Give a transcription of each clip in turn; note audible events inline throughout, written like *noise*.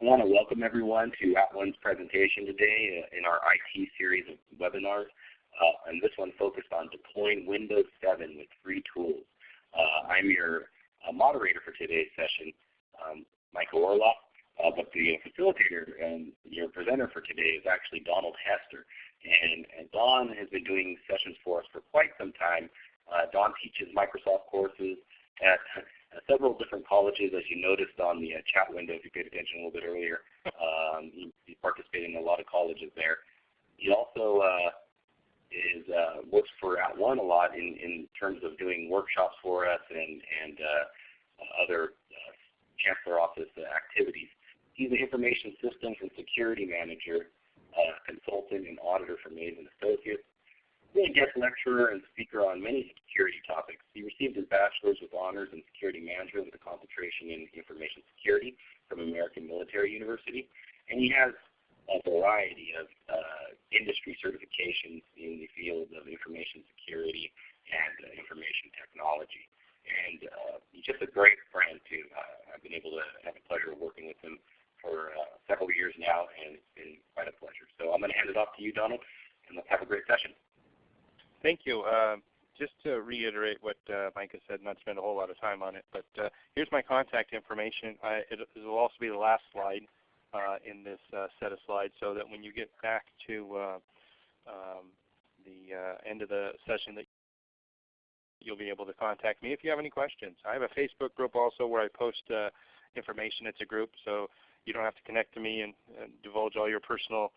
I want to welcome everyone to @ONE's presentation today uh, in our IT series of webinars. Uh, and this one focused on deploying Windows 7 with free tools. Uh, I'm your uh, moderator for today's session, um, Michael Orloff, uh, but the facilitator and your presenter for today is actually Donald Hester. And, and Don has been doing sessions for us for quite some time. Uh, Don teaches Microsoft courses at uh, several different colleges, as you noticed on the uh, chat window if you paid attention a little bit earlier. Um, he, he participated in a lot of colleges there. He also uh, is uh, works for At @ONE a lot in, in terms of doing workshops for us and, and uh, other uh, Chancellor Office activities. He's an information systems and security manager, consultant and auditor for Maze and Associates. He's a guest lecturer and speaker on many security topics. He received his bachelor's with honors in security management with a concentration in information security from American Military University. And he has a variety of uh, industry certifications in the field of information security and uh, information technology. And uh, he's just a great friend too. Uh, I've been able to have the pleasure of working with him for uh, several years now, and it's been quite a pleasure. So I'm going to hand it off to you, Donald, and let's have a great session. Thank you. Uh, just to reiterate what uh, Micah said, not spend a whole lot of time on it, but uh, here's my contact information. I, it, it, will also be the last slide uh, in this uh, set of slides so that when you get back to uh, um, the end of the session that you'll be able to contact me if you have any questions. I have a Facebook group also where I post information. It's a group, so you don't have to connect to me and, and divulge all your personal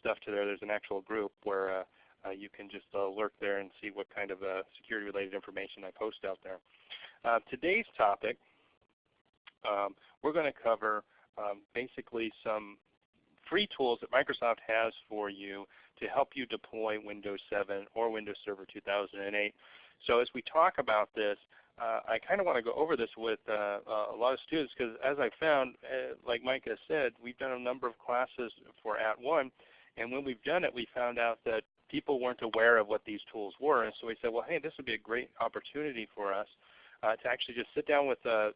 stuff to there. There's an actual group where uh, you can just uh, lurk there and see what kind of uh, security related information I post out there. today's topic, um, we're going to cover um, basically some free tools that Microsoft has for you to help you deploy Windows 7 or Windows Server 2008. So as we talk about this, uh, I kind of want to go over this with uh, uh, a lot of students because as I found, like Micah said, we've done a number of classes for At @ONE, and when we've done it, we found out that people weren't aware of what these tools were. And so we said, well, hey, this would be a great opportunity for us uh, to actually just sit down with uh, uh,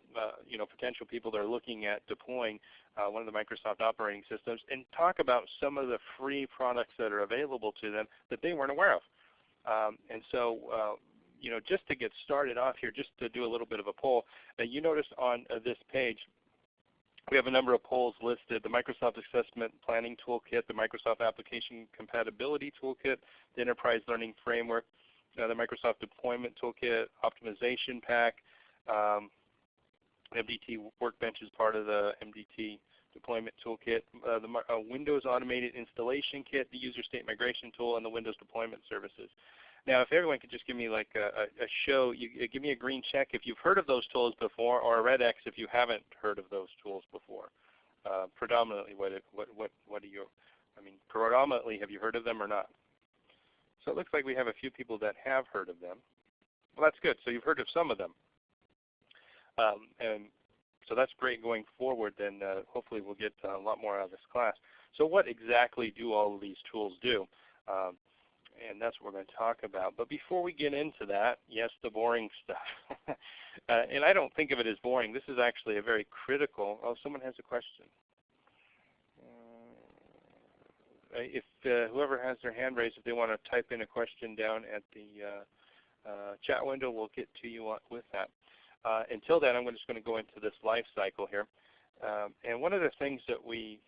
you know, potential people that are looking at deploying uh, one of the Microsoft operating systems and talk about some of the free products that are available to them that they weren't aware of. Um, and so uh, you know, just to get started off here, just to do a little bit of a poll, you notice on uh, this page we have a number of polls listed, the Microsoft Assessment Planning Toolkit, the Microsoft Application Compatibility Toolkit, the Enterprise Learning Framework, uh, the Microsoft Deployment Toolkit, Optimization Pack, um, MDT Workbench is part of the MDT Deployment Toolkit, uh, the uh, Windows Automated Installation Kit, the User State Migration Tool, and the Windows Deployment Services. Now, if everyone could just give me like a, a show, you, give me a green check if you've heard of those tools before, or a red X if you haven't heard of those tools before. Uh, predominantly, what, what, what, what do you, I mean, predominantly, have you heard of them or not? So it looks like we have a few people that have heard of them. Well, that's good. So you've heard of some of them. Um, and so that's great going forward. Then uh, hopefully we'll get a lot more out of this class. So what exactly do all of these tools do? Um, and that's what we're going to talk about. But before we get into that, yes, the boring stuff. *laughs* uh, and I don't think of it as boring. This is actually a very critical. Oh, someone has a question. Uh, if uh, whoever has their hand raised, if they want to type in a question down at the uh, uh, chat window, we'll get to you with that. Uh, until then, I'm just going to go into this life cycle here. Um, and one of the things that we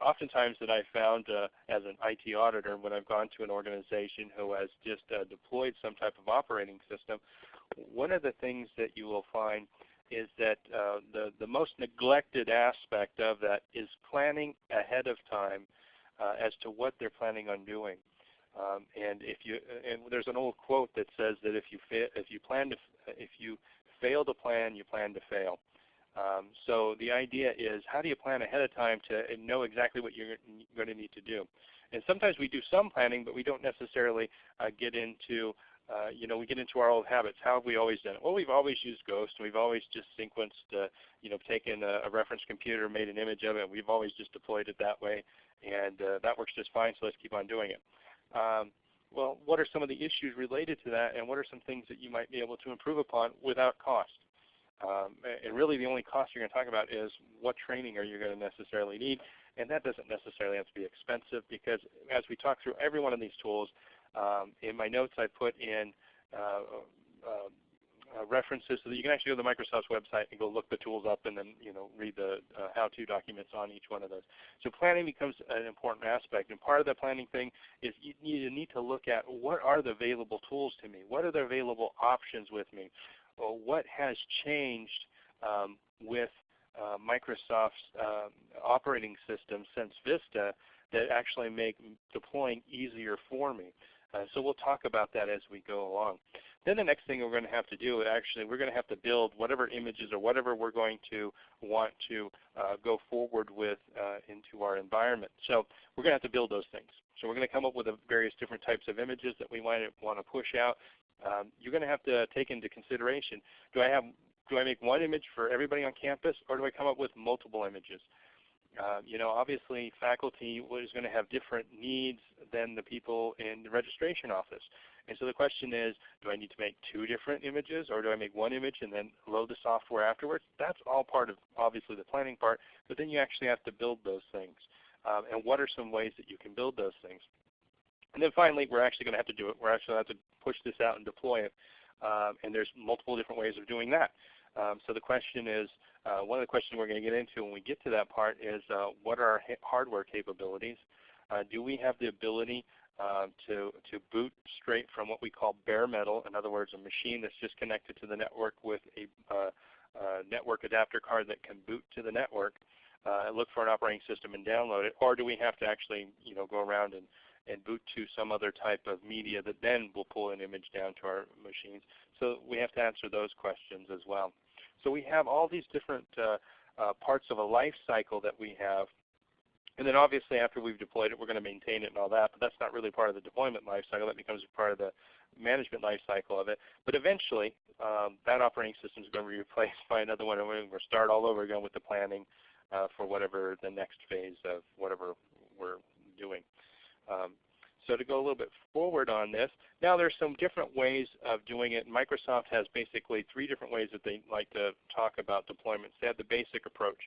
oftentimes that I found uh, as an IT auditor when I've gone to an organization who has just uh, deployed some type of operating system, one of the things that you will find is that uh, the, the most neglected aspect of that is planning ahead of time uh, as to what they're planning on doing. Um, and if you and there's an old quote that says that if you if you plan to if you fail to plan, you plan to fail. Um, so the idea is how do you plan ahead of time to know exactly what you're going to need to do. And sometimes we do some planning, but we don't necessarily uh, get into, uh, you know, we get into our old habits. How have we always done it? Well, we've always used Ghost, and we've always just sequenced, uh, you know, taken a, a, reference computer, made an image of it, and we've always just deployed it that way, and uh, that works just fine, so let's keep on doing it. Um, well, what are some of the issues related to that, and what are some things that you might be able to improve upon without cost? Um, and really the only cost you're going to talk about is what training are you going to necessarily need. And that doesn't necessarily have to be expensive because as we talk through every one of these tools, um, in my notes I put in uh, uh, uh, references so that you can actually go to Microsoft's website and go look the tools up and then you know read the uh, how-to documents on each one of those. So planning becomes an important aspect, and part of the planning thing is you need to look at what are the available tools to me, what are the available options with me, or what has changed um, with uh, Microsoft's um, operating system since Vista that actually make deploying easier for me. Uh, so we'll talk about that as we go along. Then the next thing we're going to have to do, is actually, we're going to have to build whatever images or whatever we're going to want to uh, go forward with uh, into our environment. So we're going to have to build those things. So we're going to come up with various different types of images that we might want to push out. Um, you're going to have to take into consideration, do I have do I make one image for everybody on campus or do I come up with multiple images? Uh, you know, obviously faculty is going to have different needs than the people in the registration office. And so the question is, do I need to make two different images or do I make one image and then load the software afterwards? That's all part of obviously the planning part, but then you actually have to build those things. Um, and what are some ways that you can build those things? And then finally, we're actually going to have to do it. We're actually going to have to push this out and deploy it. Um, and there's multiple different ways of doing that. Um, so the question is, uh, one of the questions we're going to get into when we get to that part is uh, what are our hardware capabilities? Uh, do we have the ability uh, to, to boot straight from what we call bare metal, in other words a machine that's just connected to the network with a uh, network adapter card that can boot to the network, uh, look for an operating system and download it, or do we have to actually you know, go around and, and boot to some other type of media that then will pull an image down to our machines? So we have to answer those questions as well. So we have all these different uh, uh, parts of a life cycle that we have. And then obviously after we've deployed it, we're going to maintain it and all that, but that's not really part of the deployment life cycle. That becomes part of the management life cycle of it. But eventually, um, that operating system is going to be *laughs* replaced by another one, and we're going to start all over again with the planning uh, for whatever the next phase of whatever we're doing. Um, so to go a little bit forward on this, now there's some different ways of doing it. Microsoft has basically three different ways that they like to talk about deployments. They have the basic approach.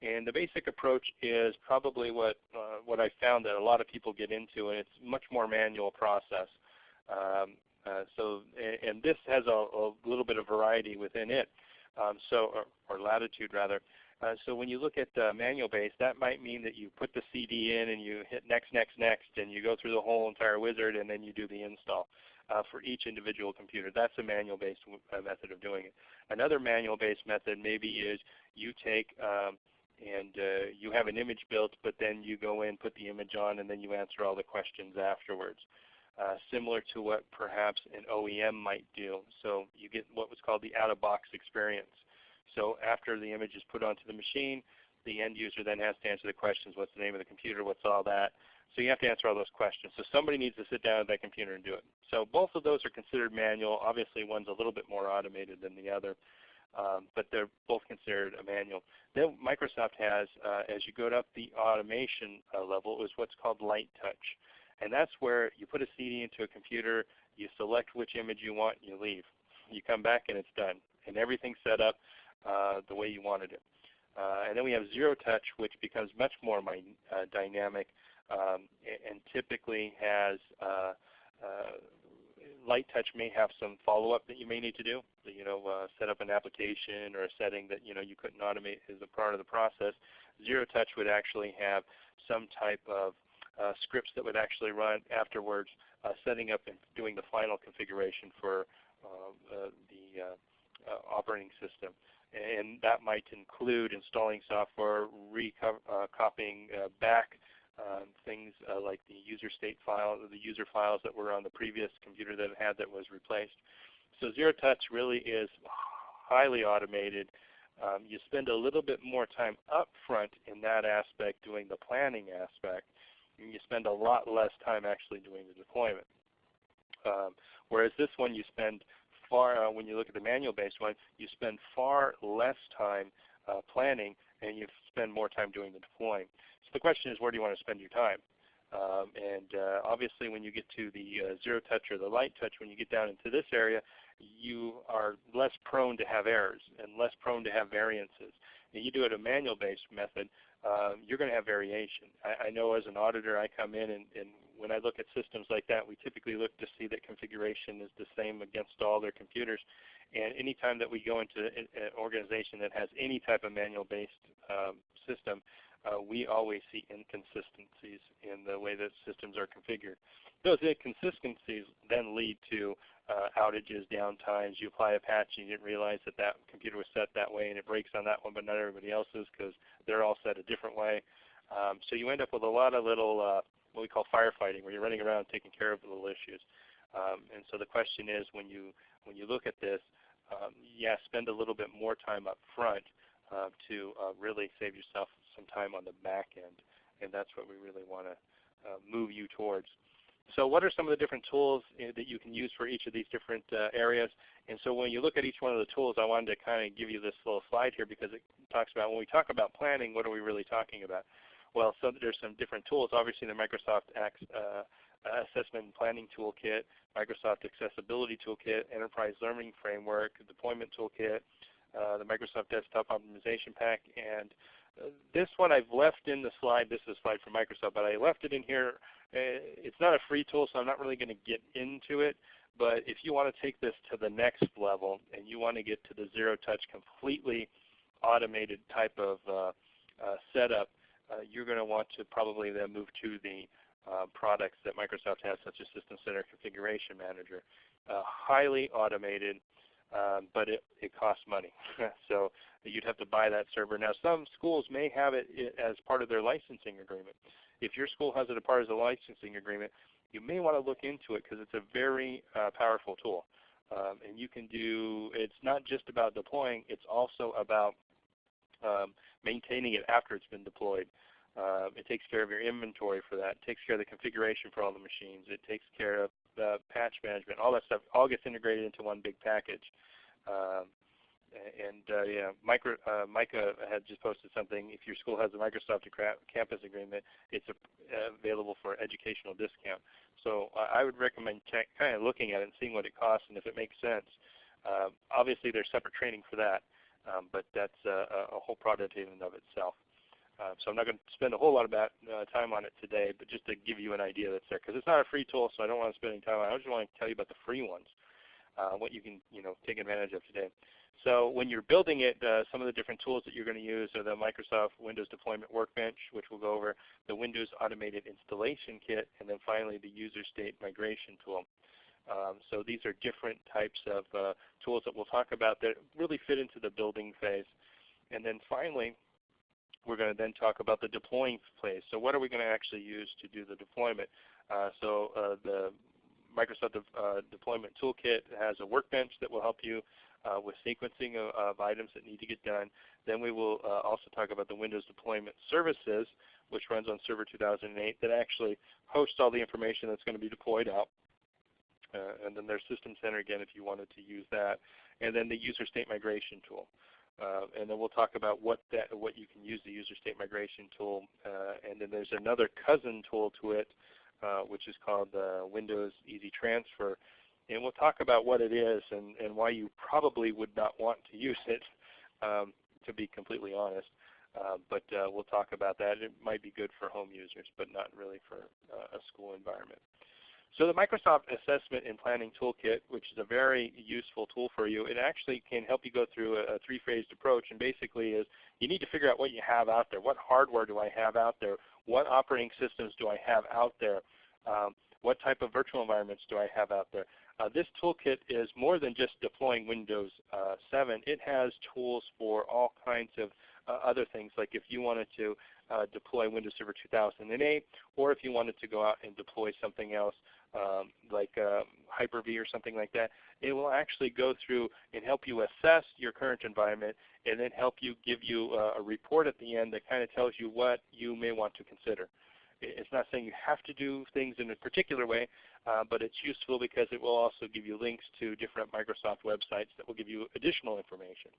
And the basic approach is probably what, uh, what I found that a lot of people get into, and it's much more manual process. Um, uh, so, and, and, this has a, a, little bit of variety within it, so or, or, latitude rather. Uh, so when you look at uh, manual base, that might mean that you put the CD in and you hit next, next, next, and you go through the whole entire wizard and then you do the install uh, for each individual computer. That's a manual based uh, method of doing it. Another manual based method maybe is you take um, and uh, you have an image built, but then you go in, put the image on, and then you answer all the questions afterwards. Uh, similar to what perhaps an OEM might do. So you get what was called the out-of-box experience. So after the image is put onto the machine, the end user then has to answer the questions, what's the name of the computer, what's all that. So you have to answer all those questions. So somebody needs to sit down at that computer and do it. So both of those are considered manual. Obviously one's a little bit more automated than the other. Um, but they're both considered a manual. Then Microsoft has, uh, as you go up the automation uh, level, is what's called light touch. And that's where you put a CD into a computer, you select which image you want, and you leave. You come back and it's done. And everything's set up uh, the way you wanted it. Uh, and then we have zero touch, which becomes much more my, uh, dynamic um, and, typically has uh, uh, light touch may have some follow-up that you may need to do. So, you know, uh, set up an application or a setting that you know you couldn't automate as a part of the process. Zero touch would actually have some type of uh, scripts that would actually run afterwards, uh, setting up and doing the final configuration for the operating system and that might include installing software, recopying uh, back um, things uh, like the user state file, the user files that were on the previous computer that it had that was replaced. So Zero Touch really is highly automated. Um, you spend a little bit more time up front in that aspect doing the planning aspect, you spend a lot less time actually doing the deployment. Um, whereas this one you spend far, uh, when you look at the manual-based one, you spend far less time uh, planning and you spend more time doing the deploying. So the question is, where do you want to spend your time? Um, and uh, obviously when you get to the uh, zero touch or the light touch, when you get down into this area, you are less prone to have errors and less prone to have variances. And you do it a manual based method, um, you're going to have variation. I, I, know as an auditor I come in and, and when I look at systems like that, we typically look to see that configuration is the same against all their computers. And anytime that we go into an organization that has any type of manual-based um, system, uh, we always see inconsistencies in the way that systems are configured. Those inconsistencies then lead to uh, outages, downtimes. You apply a patch and you didn't realize that that computer was set that way and it breaks on that one but not everybody else's because they're all set a different way. Um, so you end up with a lot of little uh, what we call firefighting where you're running around taking care of little issues. Um, and so the question is when you, when you look at this, um, yeah, spend a little bit more time up front uh, to uh, really save yourself some time on the back end. And that's what we really want to uh, move you towards. So what are some of the different tools uh, that you can use for each of these different uh, areas? And so when you look at each one of the tools, I wanted to kind of give you this little slide here because it talks about when we talk about planning, what are we really talking about? Well, so there's some different tools. Obviously, the Microsoft uh, Assessment and Planning Toolkit, Microsoft Accessibility Toolkit, Enterprise Learning Framework, Deployment Toolkit, uh, the Microsoft Desktop Optimization Pack, and uh, this one I've left in the slide. This is a slide from Microsoft, but I left it in here uh, it's not a free tool, so I'm not really going to get into it. But if you want to take this to the next level and you want to get to the zero touch completely automated type of uh, uh, setup, uh, you're going to want to probably then move to the uh, products that Microsoft has such as System Center Configuration Manager. Uh, highly automated, um, but it, it costs money. *laughs* so you'd have to buy that server. Now some schools may have it as part of their licensing agreement. If your school has it as part of the licensing agreement, you may want to look into it because it's a very uh, powerful tool. Um, and you can do, it's not just about deploying, it's also about um, maintaining it after it's been deployed. Uh, it takes care of your inventory for that. It takes care of the configuration for all the machines. It takes care of the patch management. All that stuff all gets integrated into one big package. Um, and uh, yeah, Micro, uh, Micah had just posted something. If your school has a Microsoft campus agreement, it's a, uh, available for educational discount. So I would recommend kind of looking at it and seeing what it costs and if it makes sense. Uh, obviously, there's separate training for that, um, but that's a, a whole product in and of itself. Uh, so I'm not going to spend a whole lot of uh, time on it today, but just to give you an idea that's there, because it's not a free tool, so I don't want to spend any time on it. I just want to tell you about the free ones, uh, what you can you know take advantage of today. So when you're building it, uh, some of the different tools that you're going to use are the Microsoft Windows Deployment Workbench, which we'll go over, the Windows Automated Installation Kit, and then finally the User State Migration Tool. Um, so these are different types of uh, tools that we'll talk about that really fit into the building phase. And then finally, we're going to then talk about the deploying phase. So what are we going to actually use to do the deployment? Uh, so uh, the Microsoft De uh, Deployment Toolkit has a workbench that will help you uh, with sequencing of, of, items that need to get done. Then we will uh, also talk about the Windows Deployment Services, which runs on Server 2008, that actually hosts all the information that's going to be deployed out. And then there's System Center again if you wanted to use that. And then the User State Migration tool. Uh, and then we'll talk about what that what you can use the user state migration tool. Uh, and then there's another cousin tool to it, uh, which is called Windows Easy Transfer, and we'll talk about what it is and, and why you probably would not want to use it, um, to be completely honest. Uh, but uh, we'll talk about that. It might be good for home users, but not really for uh, a school environment. So the Microsoft Assessment and Planning Toolkit, which is a very useful tool for you, it actually can help you go through a, a three-phased approach. And basically is you need to figure out what you have out there. What hardware do I have out there? What operating systems do I have out there? Um, what type of virtual environments do I have out there? Uh, this toolkit is more than just deploying Windows uh, 7. It has tools for all kinds of uh, other things, like if you wanted to uh, deploy Windows Server 2008, or if you wanted to go out and deploy something else um, like um, Hyper-V or something like that, it will actually go through and help you assess your current environment and then help you give you uh, a report at the end that kind of tells you what you may want to consider. It's not saying you have to do things in a particular way, uh, but it's useful because it will also give you links to different Microsoft websites that will give you additional information.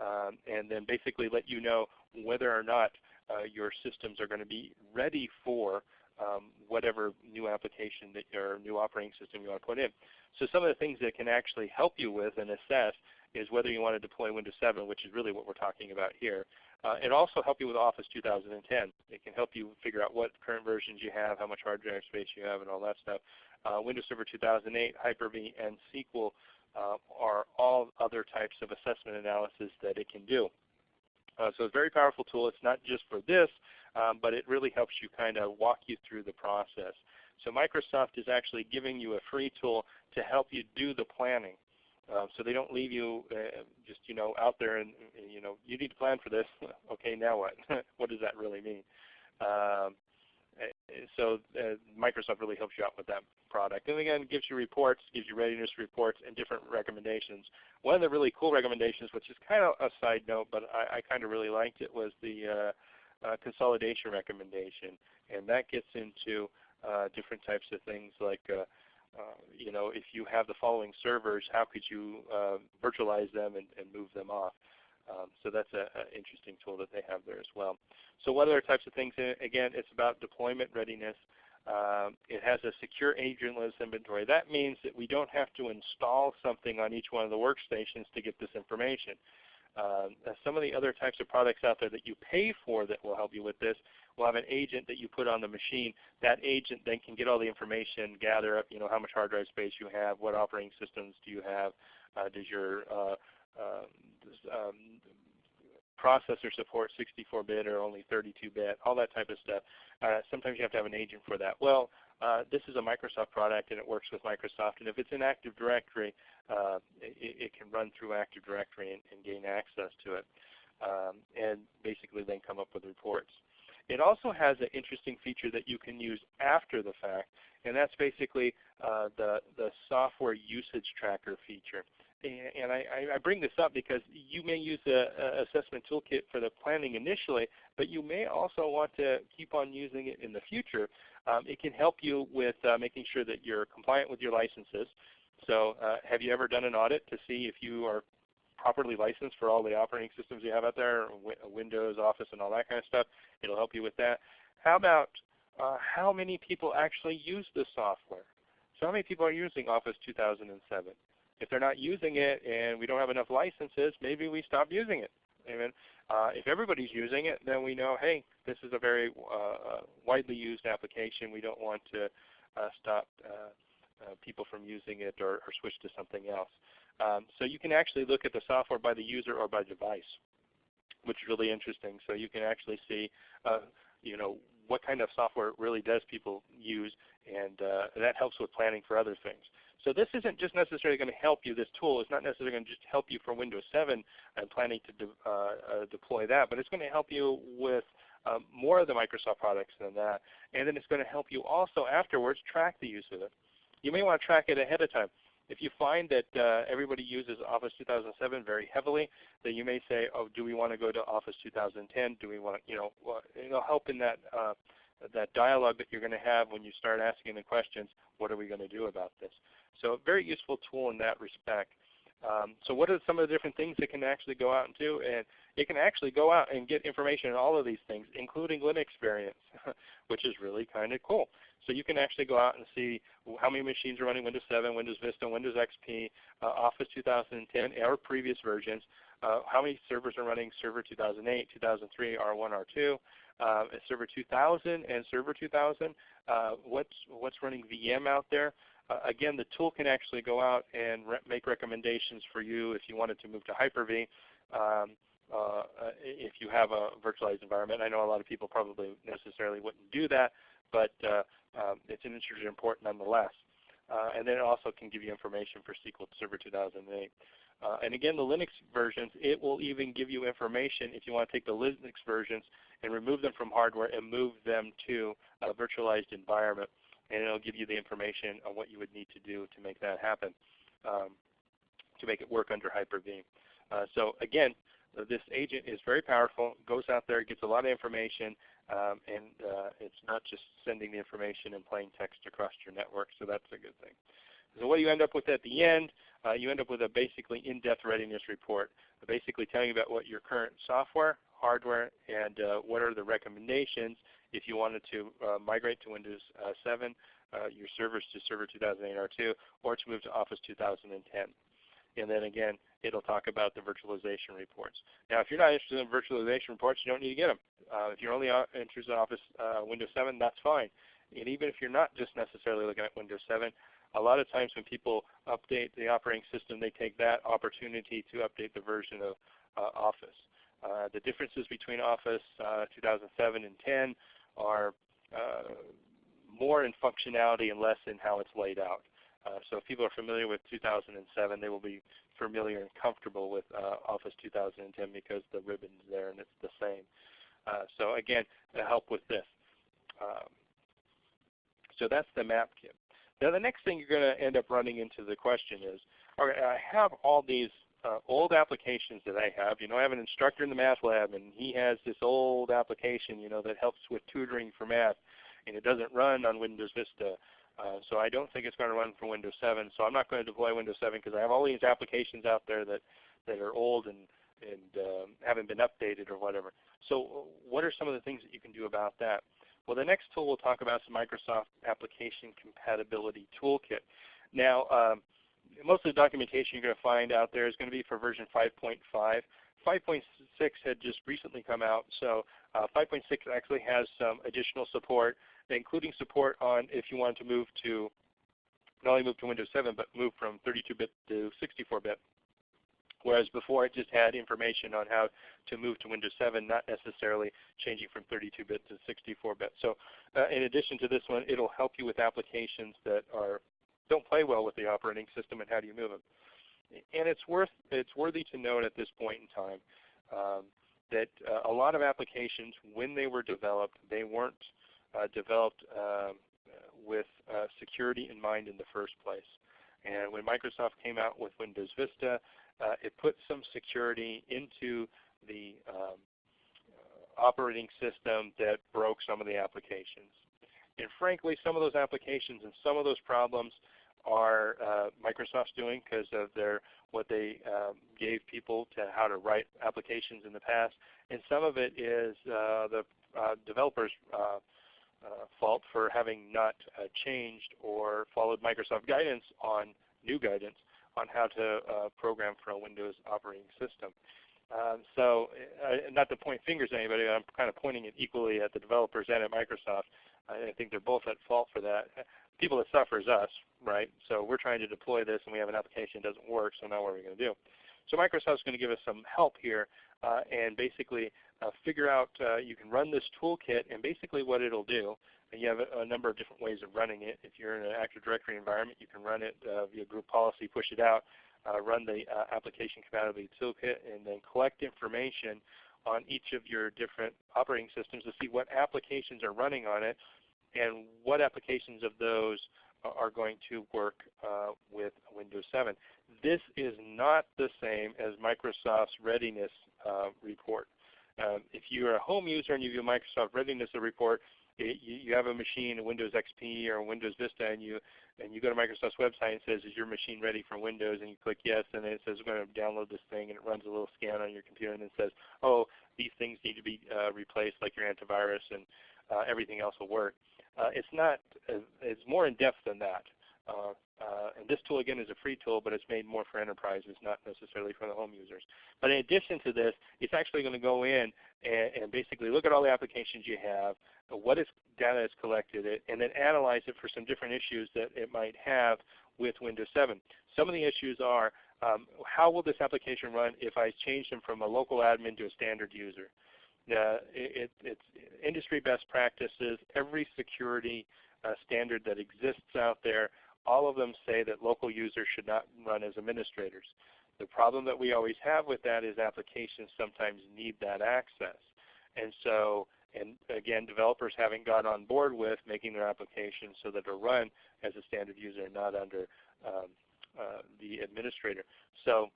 Um, and then basically let you know whether or not uh, your systems are going to be ready for um, whatever new application that your new operating system you want to put in. So some of the things that can actually help you with and assess is whether you want to deploy Windows 7, which is really what we're talking about here. Uh, it also help you with Office 2010. It can help you figure out what current versions you have, how much hard drive space you have, and all that stuff. Uh, Windows Server 2008, Hyper-V, and SQL uh, are all other types of assessment analysis that it can do. Uh, so it's a very powerful tool. It's not just for this, um, but it really helps you kind of walk you through the process. So Microsoft is actually giving you a free tool to help you do the planning. Um, so they don't leave you uh, just you know out there and you know you need to plan for this. *laughs* okay, now what? *laughs* what does that really mean? Um, so uh, Microsoft really helps you out with that product. And again, gives you reports, gives you readiness reports, and different recommendations. One of the really cool recommendations, which is kind of a side note, but I, I kind of really liked it, was the uh, uh, consolidation recommendation. And that gets into uh, different types of things like uh, uh, you know, if you have the following servers, how could you virtualize them and, and, move them off? Um, so that's an interesting tool that they have there as well. So what other types of things? Again, it's about deployment readiness. Um, it has a secure agentless inventory. That means that we don't have to install something on each one of the workstations to get this information. Um, some of the other types of products out there that you pay for that will help you with this will have an agent that you put on the machine. That agent then can get all the information, gather up, you know, how much hard drive space you have, what operating systems do you have, uh, does your uh, um, um, processor support 64-bit or only 32-bit, all that type of stuff. Uh, sometimes you have to have an agent for that. Well, uh, this is a Microsoft product and it works with Microsoft. And if it's in Active Directory, uh, it, it, can run through Active Directory and, and gain access to it, um, and basically then come up with reports. It also has an interesting feature that you can use after the fact, and that's basically uh, the, the software usage tracker feature. And I, I, bring this up because you may use the assessment toolkit for the planning initially, but you may also want to keep on using it in the future. Um, it can help you with uh, making sure that you're compliant with your licenses. So uh, have you ever done an audit to see if you are properly licensed for all the operating systems you have out there, Windows, Office, and all that kind of stuff? It'll help you with that. How about uh, how many people actually use the software? So how many people are using Office 2007? If they're not using it and we don't have enough licenses, maybe we stop using it. Amen. Uh, if everybody's using it, then we know, hey, this is a very uh, widely used application. We don't want to uh, stop uh, uh, people from using it or, or, switch to something else. Um, so you can actually look at the software by the user or by device, which is really interesting. So you can actually see, uh, you know, what kind of software really does people use, and that helps with planning for other things. So this isn't just necessarily going to help you. This tool is not necessarily going to just help you for Windows 7 and planning to de uh, uh, deploy that, but it's going to help you with um, more of the Microsoft products than that. And then it's going to help you also afterwards track the use of it. You may want to track it ahead of time. If you find that uh, everybody uses Office 2007 very heavily, then you may say, oh, do we want to go to Office 2010? Do we want, to?" you know, it'll help in that, uh, that dialogue that you're going to have when you start asking the questions, what are we going to do about this? So a very useful tool in that respect. Um, so what are some of the different things it can actually go out and do? And it can actually go out and get information on all of these things, including Linux variants, *laughs* which is really kind of cool. So you can actually go out and see how many machines are running Windows 7, Windows Vista, Windows XP, uh, Office 2010, or previous versions, uh, how many servers are running Server 2008, 2003, R1, R2, uh, Server 2000 and Server 2000, uh, what's, what's running VM out there, uh, again, the tool can actually go out and re make recommendations for you if you wanted to move to Hyper-V. Um, uh, if you have a virtualized environment. I know a lot of people probably necessarily wouldn't do that, but uh, um, it's an interesting report nonetheless. Uh, and then it also can give you information for SQL Server 2008. Uh, and again, the Linux versions, it will even give you information if you want to take the Linux versions and remove them from hardware and move them to a virtualized environment and it'll give you the information on what you would need to do to make that happen, um, to make it work under Hyper-V. Uh, so again, this agent is very powerful, goes out there, gets a lot of information, um, and uh, it's not just sending the information in plain text across your network, so that's a good thing. So what do you end up with at the end? Uh, you end up with a basically in-depth readiness report, basically telling you about what your current software, hardware, and uh, what are the recommendations, if you wanted to uh, migrate to Windows uh, 7, uh, your servers to Server 2008 R2, or to move to Office 2010. And then again, it'll talk about the virtualization reports. Now, if you're not interested in virtualization reports, you don't need to get them. Uh, if you're only interested in Office Windows 7, that's fine. And even if you're not just necessarily looking at Windows 7, a lot of times when people update the operating system, they take that opportunity to update the version of uh, Office. Uh, the differences between Office uh, 2007 and 10 are more in functionality and less in how it's laid out. Uh, so if people are familiar with 2007, they will be familiar and comfortable with uh, Office 2010 because the ribbon's there and it's the same. Uh, so again, to help with this. Um, so that's the MAP kit. Now the next thing you're going to end up running into the question is, right, I have all these uh, old applications that I have. You know, I have an instructor in the math lab, and he has this old application, you know, that helps with tutoring for math, and it doesn't run on Windows Vista. Uh, so I don't think it's going to run for Windows 7. So I'm not going to deploy Windows 7 because I have all these applications out there that, that are old and, and um, haven't been updated or whatever. So what are some of the things that you can do about that? Well, the next tool we'll talk about is the Microsoft Application Compatibility Toolkit. Now, um, most of the documentation you're going to find out there is going to be for version 5.5. 5.6 had just recently come out, so uh, 5.6 actually has some additional support, including support on if you wanted to move to not only move to Windows 7, but move from 32-bit to 64-bit. Whereas before it just had information on how to move to Windows 7, not necessarily changing from 32-bit to 64-bit. So uh, in addition to this one, it will help you with applications that are don't play well with the operating system and how do you move them. And it's worth it's worthy to note at this point in time um, that uh, a lot of applications, when they were developed, they weren't uh, developed um, with uh, security in mind in the first place. And when Microsoft came out with Windows Vista, uh, it put some security into the um, operating system that broke some of the applications. And frankly, some of those applications and some of those problems are uh, Microsoft's doing because of their what they um, gave people to how to write applications in the past, and some of it is uh, the uh, developers' uh, uh, fault for having not uh, changed or followed Microsoft guidance on new guidance on how to program for a Windows operating system. Um, so not to point fingers at anybody, I'm kind of pointing it equally at the developers and at Microsoft. I think they're both at fault for that people that suffer is us, right? So we're trying to deploy this and we have an application that doesn't work, so now what are we going to do? So Microsoft's going to give us some help here uh, and basically uh, figure out, uh, you can run this toolkit and basically what it will do, and you have a, a, number of different ways of running it. If you're in an Active Directory environment, you can run it uh, via group policy, push it out, uh, run the uh, application compatibility toolkit, and then collect information on each of your different operating systems to see what applications are running on it and what applications of those are going to work uh, with Windows 7. This is not the same as Microsoft's readiness uh, report. Um, if you're a home user and you view Microsoft readiness report, it, you, you, have a machine, a Windows XP or a Windows Vista, and you and you go to Microsoft's website and it says, "Is your machine ready for Windows?" And you click yes, and it says, "We're going to download this thing," and it runs a little scan on your computer, and it says, "Oh, these things need to be uh, replaced, like your antivirus, and uh, everything else will work." Uh, it's not, uh, it's more in depth than that. Uh, and this tool again is a free tool, but it's made more for enterprises, not necessarily for the home users. But in addition to this, it's actually going to go in and, and, basically look at all the applications you have, what is data is collected, it, and then analyze it for some different issues that it might have with Windows 7. Some of the issues are um, how will this application run if I change them from a local admin to a standard user? Uh, it, it's industry best practices. Every security uh, standard that exists out there, all of them say that local users should not run as administrators. The problem that we always have with that is applications sometimes need that access. And so, and again, developers haven't got on board with making their applications so that they'll run as a standard user, and not under um, uh, the administrator. So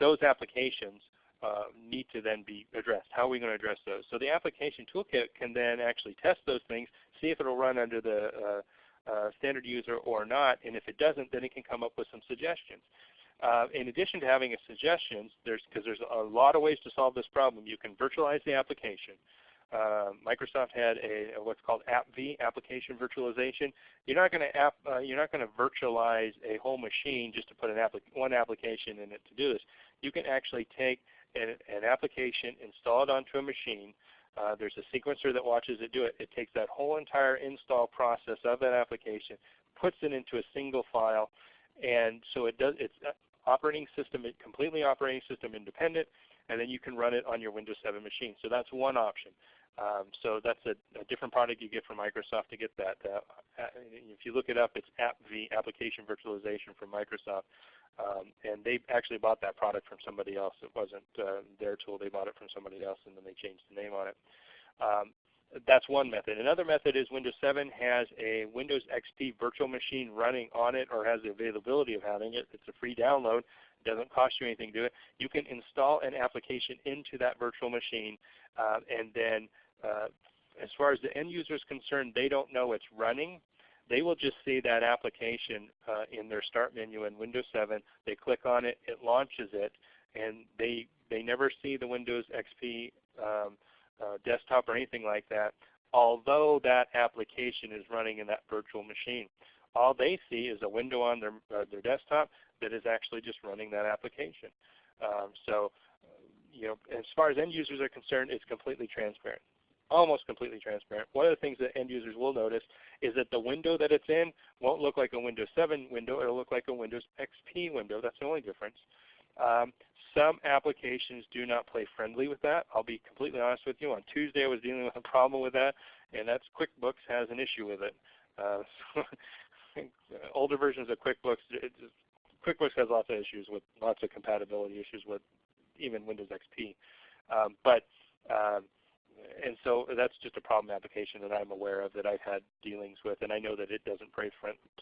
those applications uh, need to then be addressed. How are we going to address those? So the application toolkit can then actually test those things, see if it will run under the uh, uh, standard user or not, and if it doesn't, then it can come up with some suggestions. Uh, in addition to having a suggestions, there's because there's a lot of ways to solve this problem. You can virtualize the application. uh, Microsoft had a, a, what's called AppV, application virtualization. You're not going to app, uh, you're not going to virtualize a whole machine just to put an applic one application in it to do this. You can actually take an, an application, install it onto a machine. Uh, there's a sequencer that watches it do it. It takes that whole entire install process of that application, puts it into a single file, and so it does. It's operating system, completely operating system independent, and then you can run it on your Windows 7 machine. So that's one option. Um, so that's a, a, different product you get from Microsoft to get that. Uh, if you look it up, it's AppV, Application Virtualization from Microsoft. Um, and they actually bought that product from somebody else. It wasn't uh, their tool. They bought it from somebody else and then they changed the name on it. Um, that's one method. Another method is Windows 7 has a Windows XP virtual machine running on it or has the availability of having it. It's a free download. Doesn't cost you anything to do it. You can install an application into that virtual machine uh, and then uh, as far as the end user is concerned, they don't know it's running. They will just see that application uh, in their start menu in Windows 7. They click on it, it launches it, and they, they never see the Windows XP um, uh, desktop or anything like that, although that application is running in that virtual machine. All they see is a window on their, uh, their desktop that is actually just running that application. Um, so, you know, as far as end users are concerned, it's completely transparent almost completely transparent. One of the things that end users will notice is that the window that it's in won't look like a Windows 7 window. It will look like a Windows XP window. That's the only difference. Um, some applications do not play friendly with that. I'll be completely honest with you. On Tuesday I was dealing with a problem with that, and that's QuickBooks has an issue with it. Uh, *laughs* older versions of QuickBooks, QuickBooks has lots of issues with lots of compatibility issues with even Windows XP. Um, but um, and so that's just a problem application that I'm aware of that I've had dealings with, and I know that it doesn't play,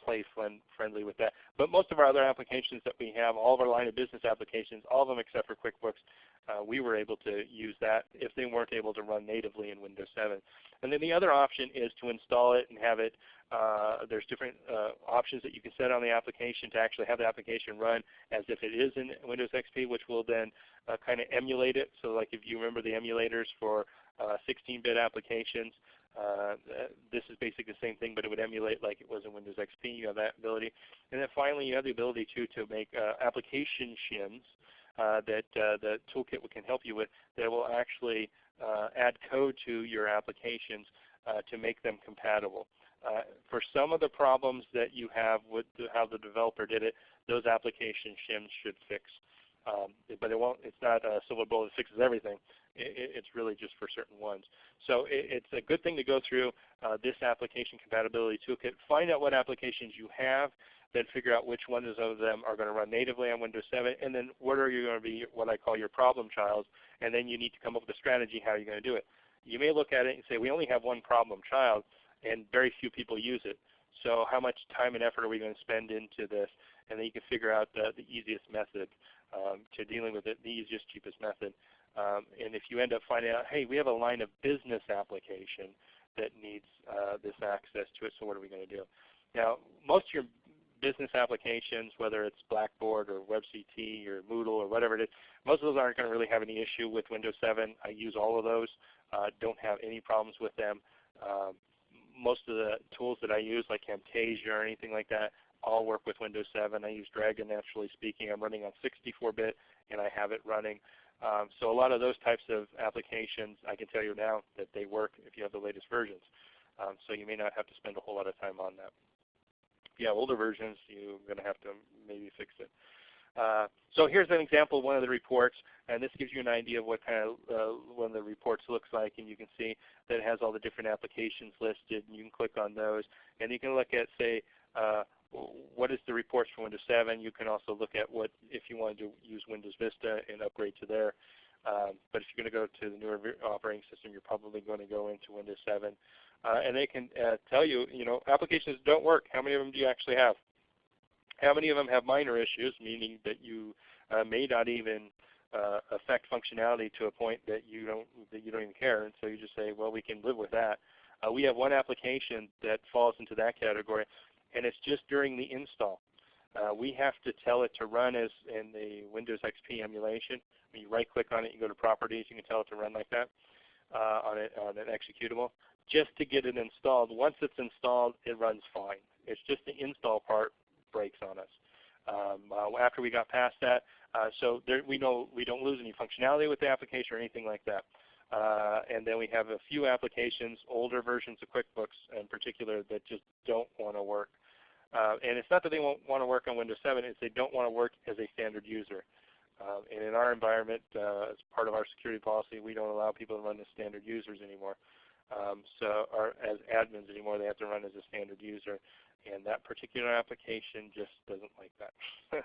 play friend, friendly with that. But most of our other applications that we have, all of our line of business applications, all of them except for QuickBooks, uh, we were able to use that if they weren't able to run natively in Windows 7. And then the other option is to install it and have it, uh, there's different uh, options that you can set on the application to actually have the application run as if it is in Windows XP, which will then uh, kind of emulate it. So like if you remember the emulators for 16-bit uh, applications. Uh, this is basically the same thing, but it would emulate like it was in Windows XP. You have that ability. And then finally, you have the ability to, to make uh, application shims that the toolkit can help you with that will actually add code to your applications to make them compatible. Uh, for some of the problems that you have with how the developer did it, those application shims should fix. Um, but it won't. It's not a silver bullet that fixes everything. It, it's really just for certain ones. So it, it's a good thing to go through uh, this application compatibility toolkit. Find out what applications you have, then figure out which ones of them are going to run natively on Windows 7, and then what are you going to be what I call your problem child, and then you need to come up with a strategy how you're going to do it. You may look at it and say, we only have one problem child, and very few people use it. So how much time and effort are we going to spend into this? And then you can figure out the, the easiest method um, to dealing with it, the easiest, cheapest method. Um, and if you end up finding out, hey, we have a line of business application that needs uh, this access to it, so what are we going to do? Now, most of your business applications, whether it's Blackboard or WebCT or Moodle or whatever it is, most of those aren't going to really have any issue with Windows 7. I use all of those. Uh, don't have any problems with them. Um, most of the tools that I use, like Camtasia or anything like that, all work with Windows 7. I use Dragon NaturallySpeaking. I'm running on 64-bit, and I have it running. Um, so a lot of those types of applications, I can tell you now that they work if you have the latest versions. Um, so you may not have to spend a whole lot of time on that. If you have older versions, you're going to have to maybe fix it. Uh, so here's an example of one of the reports, and this gives you an idea of what kind of uh, one of the reports looks like, and you can see that it has all the different applications listed, and you can click on those, and you can look at, say, uh, what is the reports for Windows 7. You can also look at what if you wanted to use Windows Vista and upgrade to there. Um, but if you're going to go to the newer operating system, you're probably going to go into Windows 7. Uh, and they can uh, tell you, you know, applications don't work. How many of them do you actually have? How many of them have minor issues, meaning that you uh, may not even uh, affect functionality to a point that you don't that you don't even care, and so you just say, well, we can live with that. Uh, we have one application that falls into that category and it's just during the install. Uh, we have to tell it to run as in the Windows XP emulation. When you right click on it, you go to properties, you can tell it to run like that. uh, on, it, on an executable just to get it installed. Once it's installed, it runs fine. It's just the install part breaks on us. Um, uh, after we got past that, uh, so there, we know we don't lose any functionality with the application or anything like that. Uh, and then we have a few applications, older versions of QuickBooks in particular, that just don't want to work. Uh, and it's not that they won't want to work on Windows 7, it's they don't want to work as a standard user. Uh, and in our environment, uh, as part of our security policy, we don't allow people to run as standard users anymore. Um, so, or as admins anymore, they have to run as a standard user and that particular application just doesn't like that.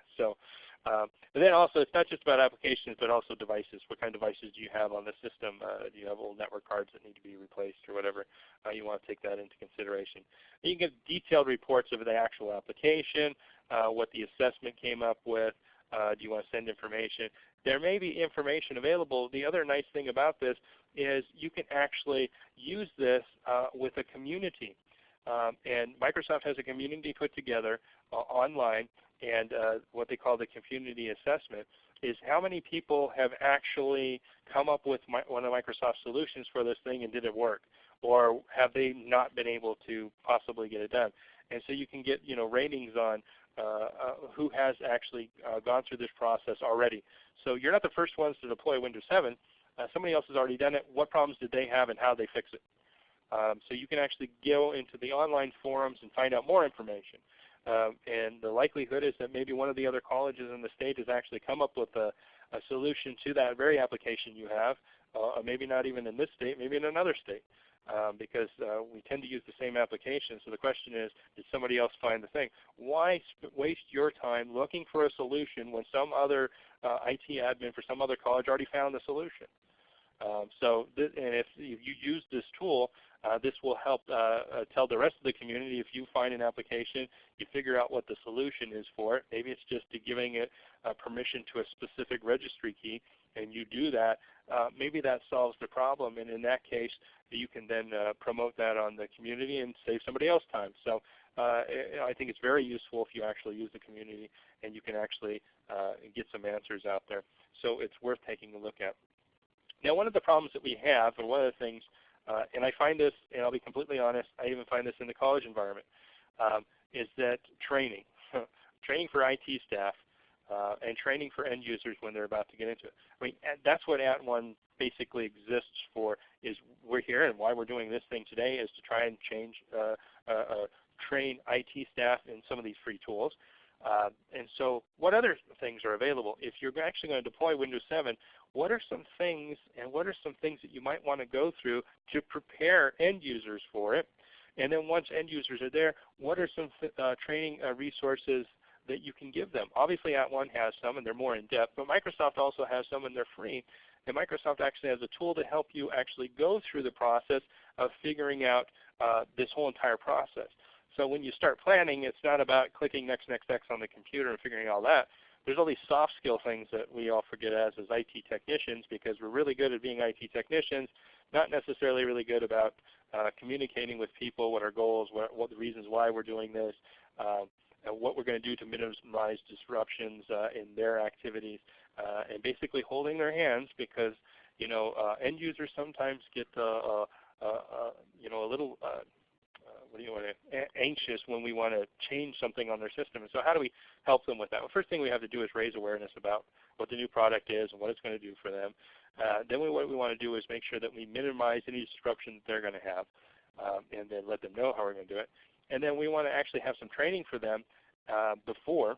*laughs* so, um, and then also it's not just about applications but also devices. What kind of devices do you have on the system? Uh, do you have old network cards that need to be replaced or whatever? Uh, you want to take that into consideration. And you can get detailed reports of the actual application, uh, what the assessment came up with. Uh, do you want to send information? There may be information available. The other nice thing about this is you can actually use this uh, with a community. Um, and Microsoft has a community put together uh, online, and uh, what they call the community assessment is how many people have actually come up with my, one of Microsoft's solutions for this thing and did it work, or have they not been able to possibly get it done. And so you can get you know ratings on uh, uh, who has actually uh, gone through this process already. So you're not the first ones to deploy Windows 7. Uh, somebody else has already done it. What problems did they have and how they fix it? Um, so you can actually go into the online forums and find out more information. Um, and the likelihood is that maybe one of the other colleges in the state has actually come up with a, a solution to that very application you have, uh, maybe not even in this state, maybe in another state. Um, because uh, we tend to use the same application. So the question is, did somebody else find the thing? Why waste your time looking for a solution when some other uh, IT admin for some other college already found the solution? Um, so, and if, if you use this tool, uh, this will help uh, uh, tell the rest of the community if you find an application, you figure out what the solution is for it. Maybe it's just giving it uh, permission to a specific registry key, and you do that. Uh, maybe that solves the problem, and in that case, you can then uh, promote that on the community and save somebody else time. So I think it's very useful if you actually use the community and you can actually get some answers out there. So it's worth taking a look at. Now one of the problems that we have, and one of the things uh, and I find this, and I'll be completely honest, I even find this in the college environment, um, is that training, *laughs* training for IT staff, uh, and training for end users when they're about to get into it. I mean, that's what At @ONE basically exists for. Is we're here, and why we're doing this thing today is to try and change, uh, uh, uh train IT staff in some of these free tools. Uh, and so what other things are available? If you're actually going to deploy Windows 7, what are some things and what are some things that you might want to go through to prepare end users for it? And then once end users are there, what are some uh, training uh, resources that you can give them? Obviously At @ONE has some and they're more in depth, but Microsoft also has some and they're free. And Microsoft actually has a tool to help you actually go through the process of figuring out uh, this whole entire process. So when you start planning, it's not about clicking next, next, next on the computer and figuring all that. There's all these soft skill things that we all forget as as IT technicians because we're really good at being IT technicians, not necessarily really good about uh, communicating with people, what our goals, what, what the reasons why we're doing this, uh, and what we're going to do to minimize disruptions uh, in their activities, uh, and basically holding their hands because you know uh, end users sometimes get uh, you know a little you want to, anxious when we want to change something on their system. And so how do we help them with that? Well, first thing we have to do is raise awareness about what the new product is and what it's going to do for them. Uh, then we, what we want to do is make sure that we minimize any disruption that they're going to have um, and then let them know how we're going to do it. And then we want to actually have some training for them uh, before,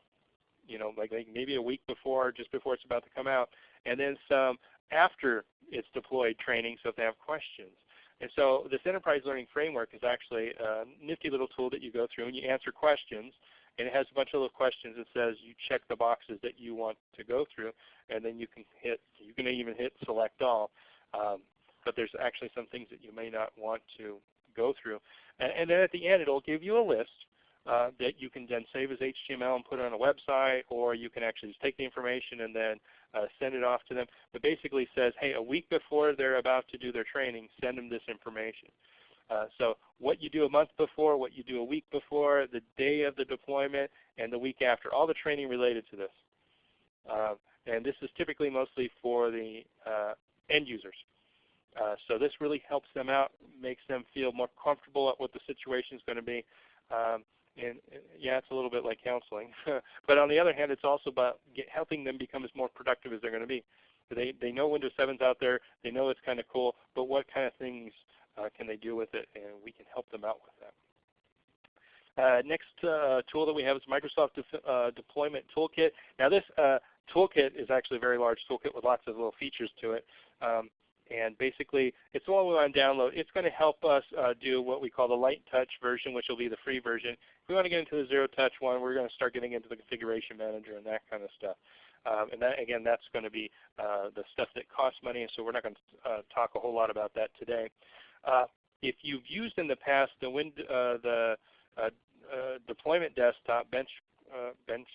you know, like, like maybe a week before, just before it's about to come out, and then some after it's deployed training so if they have questions. And so this enterprise learning framework is actually a nifty little tool that you go through and you answer questions. And it has a bunch of little questions that says you check the boxes that you want to go through, and then you can hit, you can even hit select all. Um, but there's actually some things that you may not want to go through. And, and then at the end, it'll give you a list uh, that you can then save as HTML and put on a website, or you can actually just take the information and then uh, send it off to them. But basically says, hey, a week before they're about to do their training, send them this information. Uh, so what you do a month before, what you do a week before, the day of the deployment, and the week after, all the training related to this. Uh, and this is typically mostly for the uh, end users. Uh, so this really helps them out, makes them feel more comfortable at what the situation is going to be. Um, and yeah, it's a little bit like counseling. *laughs* but on the other hand, it's also about get, helping them become as more productive as they're going to be. They, they know Windows 7 is out there. They know it's kind of cool. But what kind of things uh, can they do with it? And we can help them out with that. Uh, next uh, tool that we have is Microsoft De uh, Deployment Toolkit. Now this uh, toolkit is actually a very large toolkit with lots of little features to it. Um, and basically, it's all we want to download. It's going to help us uh, do what we call the light touch version, which will be the free version. If we want to get into the zero touch one, we're going to start getting into the configuration manager and that kind of stuff. Um, and that, again, that's going to be uh, the stuff that costs money, so we're not going to uh, talk a whole lot about that today. Uh, if you've used in the past the, wind, uh, the uh, uh, deployment desktop bench, bench,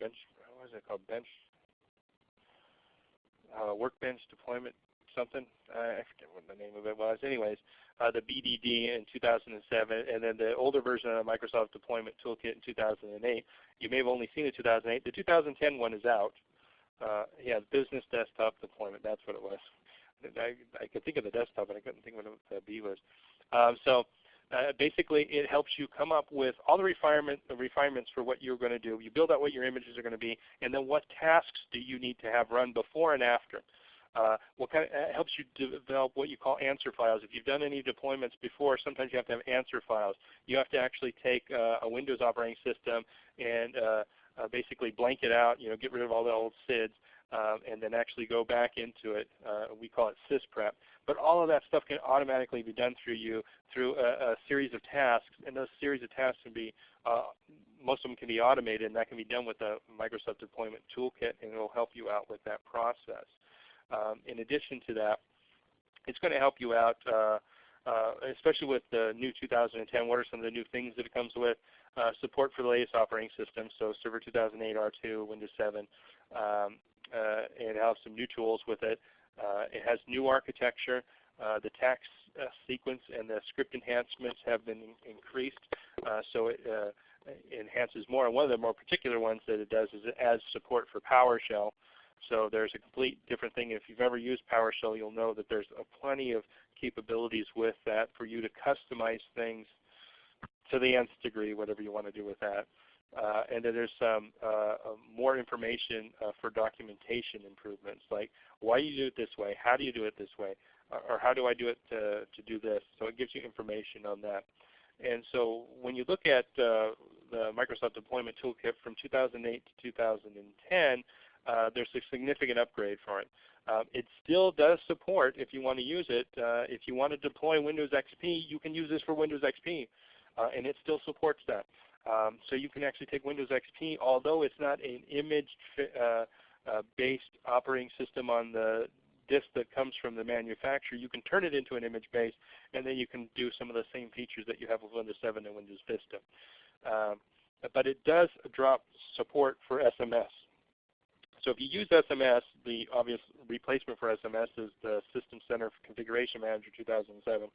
bench, what is it called, bench, workbench deployment something. I forget what the name of it was. Anyways, uh, the BDD in 2007, and then the older version of the Microsoft Deployment Toolkit in 2008. You may have only seen the 2008. The 2010 one is out. Uh, yeah, Business Desktop Deployment. That's what it was. I, I could think of the desktop, but I couldn't think of what the B was. Um, so uh, basically, it helps you come up with all the refinement, the refinements for what you're going to do. You build out what your images are going to be, and then what tasks do you need to have run before and after. Uh, what kind of, uh, helps you develop what you call answer files. If you've done any deployments before, sometimes you have to have answer files. You have to actually take uh, a Windows operating system and uh, uh, basically blank it out, you know, get rid of all the old SIDs, um, and then actually go back into it. Uh, we call it sysprep. But all of that stuff can automatically be done through you through a, a series of tasks, and those series of tasks can be most of them can be automated, and that can be done with the Microsoft Deployment Toolkit, and it will help you out with that process. Um, in addition to that, it's going to help you out, uh, uh, especially with the new 2010. What are some of the new things that it comes with? Uh, support for the latest operating systems, so Server 2008, R2, Windows 7. Um, uh, it has some new tools with it. Uh, it has new architecture. Uh, the task sequence and the script enhancements have been in increased, so it enhances more. And one of the more particular ones that it does is it adds support for PowerShell. So there's a complete different thing. If you've ever used PowerShell, you'll know that there's plenty of capabilities with that for you to customize things to the nth degree, whatever you want to do with that. Uh, and then there's some uh, more information uh, for documentation improvements, like why you do it this way, how do you do it this way, or, or how do I do it to, to do this. So it gives you information on that. And so when you look at uh, the Microsoft Deployment Toolkit from 2008 to 2010, uh, there's a significant upgrade for it. Uh, it still does support, if you want to use it, uh, if you want to deploy Windows XP, you can use this for Windows XP, uh, and it still supports that. Um, so you can actually take Windows XP, although it's not an image-based uh, operating system on the disk that comes from the manufacturer, you can turn it into an image base, and then you can do some of the same features that you have with Windows 7 and Windows Vista. Um, but it does drop support for SMS. So if you use SMS, the obvious replacement for SMS is the System Center Configuration Manager 2007.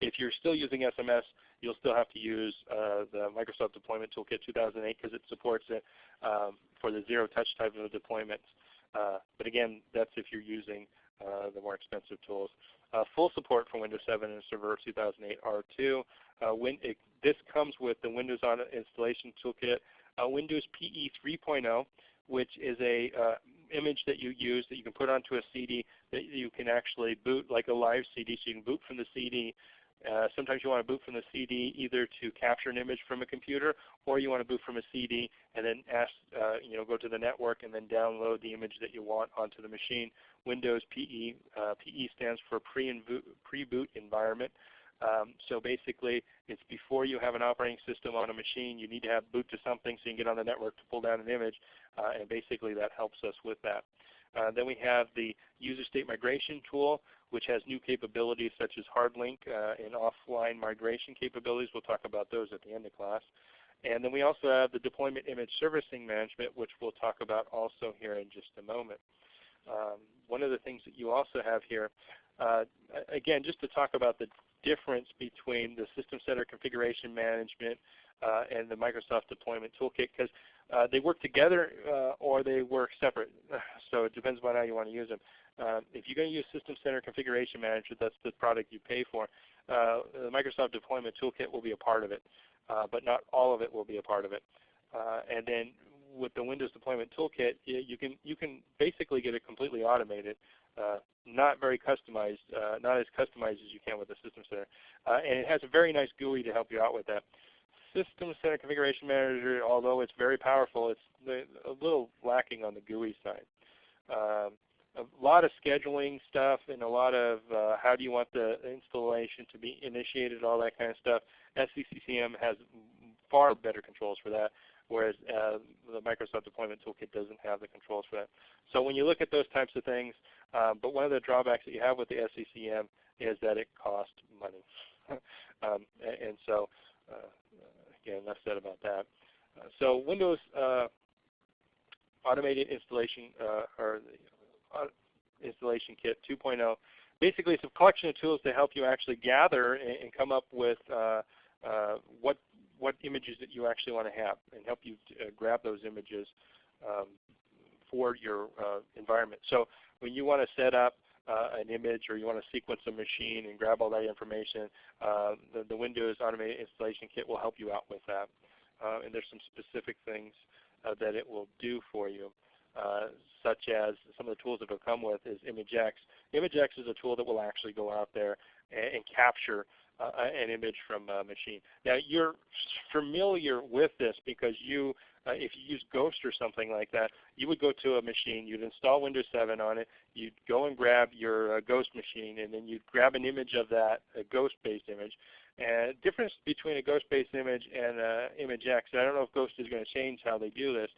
If you're still using SMS, you'll still have to use uh, the Microsoft Deployment Toolkit 2008 because it supports it um, for the zero-touch type of deployments. Uh, but again, that's if you're using uh, the more expensive tools. Uh, full support for Windows 7 and Server 2008 R2. Uh, it, this comes with the Windows on Installation Toolkit, uh, Windows PE 3.0 which is a uh, image that you use that you can put onto a CD that you can actually boot like a live CD. So you can boot from the CD. Uh, sometimes you want to boot from the CD either to capture an image from a computer, or you want to boot from a CD and then ask, uh, you know, go to the network and then download the image that you want onto the machine. Windows PE, uh, PE stands for pre-boot environment. Um, so basically, it's before you have an operating system on a machine, you need to have boot to something so you can get on the network to pull down an image, uh, and basically that helps us with that. Uh, then we have the user state migration tool, which has new capabilities such as hard link uh, and offline migration capabilities. We'll talk about those at the end of class. And then we also have the deployment image servicing management, which we'll talk about also here in just a moment. Um, one of the things that you also have here, uh, again, just to talk about the difference between the System Center Configuration Management uh, and the Microsoft Deployment Toolkit because uh, they work together uh, or they work separate. *sighs* so it depends on how you want to use them. Uh, if you're going to use System Center Configuration Manager, that's the product you pay for, uh, the Microsoft Deployment Toolkit will be a part of it, uh, but not all of it will be a part of it. Uh, and then with the Windows Deployment Toolkit, you can you can basically get it completely automated, uh, not very customized, uh, not as customized as you can with the System Center, and it has a very nice GUI to help you out with that. System Center Configuration Manager, although it's very powerful, it's a little lacking on the GUI side. Um, a lot of scheduling stuff and a lot of uh, how do you want the installation to be initiated, all that kind of stuff. SCCM has far better controls for that, whereas uh, the Microsoft Deployment Toolkit doesn't have the controls for that. So when you look at those types of things, um, but one of the drawbacks that you have with the SCCM is that it costs money. *laughs* um, and so, uh, again, enough said about that. Uh, so Windows uh, Automated Installation, uh, or Installation Kit 2.0. Basically, it's a collection of tools to help you actually gather and, and come up with uh, uh, what what images that you actually want to have, and help you uh, grab those images um, for your uh, environment. So when you want to set up uh, an image or you want to sequence a machine and grab all that information, uh, the, the, Windows Automated Installation Kit will help you out with that. Uh, and there's some specific things that it will do for you. Uh, such as some of the tools that it'll come with is ImageX. ImageX is a tool that will actually go out there and, and capture uh, an image from a machine. Now you're familiar with this because you, uh, if you use Ghost or something like that, you would go to a machine, you'd install Windows 7 on it, you'd go and grab your uh, Ghost machine, and then you'd grab an image of that, a Ghost-based image. And difference between a Ghost-based image and uh, ImageX, and I don't know if Ghost is going to change how they do this,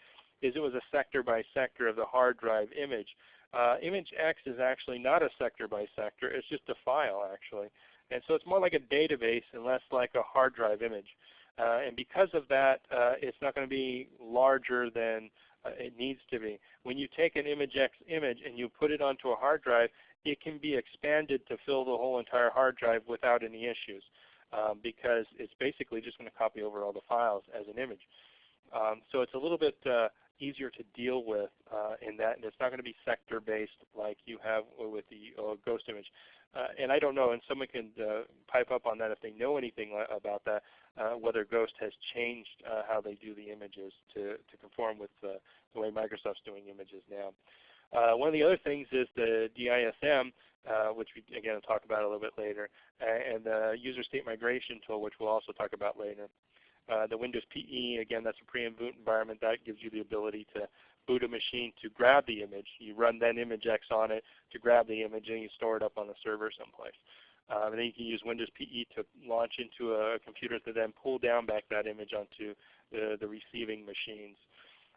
is it was a sector by sector of the hard drive image. Uh, image X is actually not a sector by sector, it's just a file actually. And so it's more like a database and less like a hard drive image. Uh, and because of that, uh, it's not going to be larger than uh, it needs to be. When you take an ImageX image and you put it onto a hard drive, it can be expanded to fill the whole entire hard drive without any issues um, because it's basically just going to copy over all the files as an image. Um, so it's a little bit uh, easier to deal with uh, in that, and it's not going to be sector based like you have with the uh, ghost image. Uh, and I don't know, and someone can uh, pipe up on that if they know anything about that, uh, whether Ghost has changed uh, how they do the images to, to conform with the way Microsoft's doing images now. one of the other things is the DISM, which we again will talk about a little bit later, and the user state migration tool, which we'll also talk about later. Uh, the Windows PE, again, that's a pre and boot environment. That gives you the ability to boot a machine to grab the image. You run then ImageX on it to grab the image and you store it up on the server someplace. Um, and then you can use Windows PE to launch into a computer to then pull down back that image onto the, the receiving machines.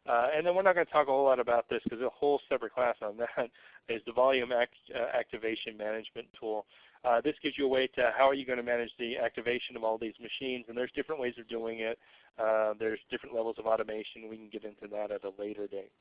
Uh, and then we're not going to talk a whole lot about this because a whole separate class on *laughs* that is the Volume act, uh, Activation Management tool. Uh, this gives you a way to how are you going to manage the activation of all these machines, and there's different ways of doing it. Uh, there's different levels of automation. We can get into that at a later date.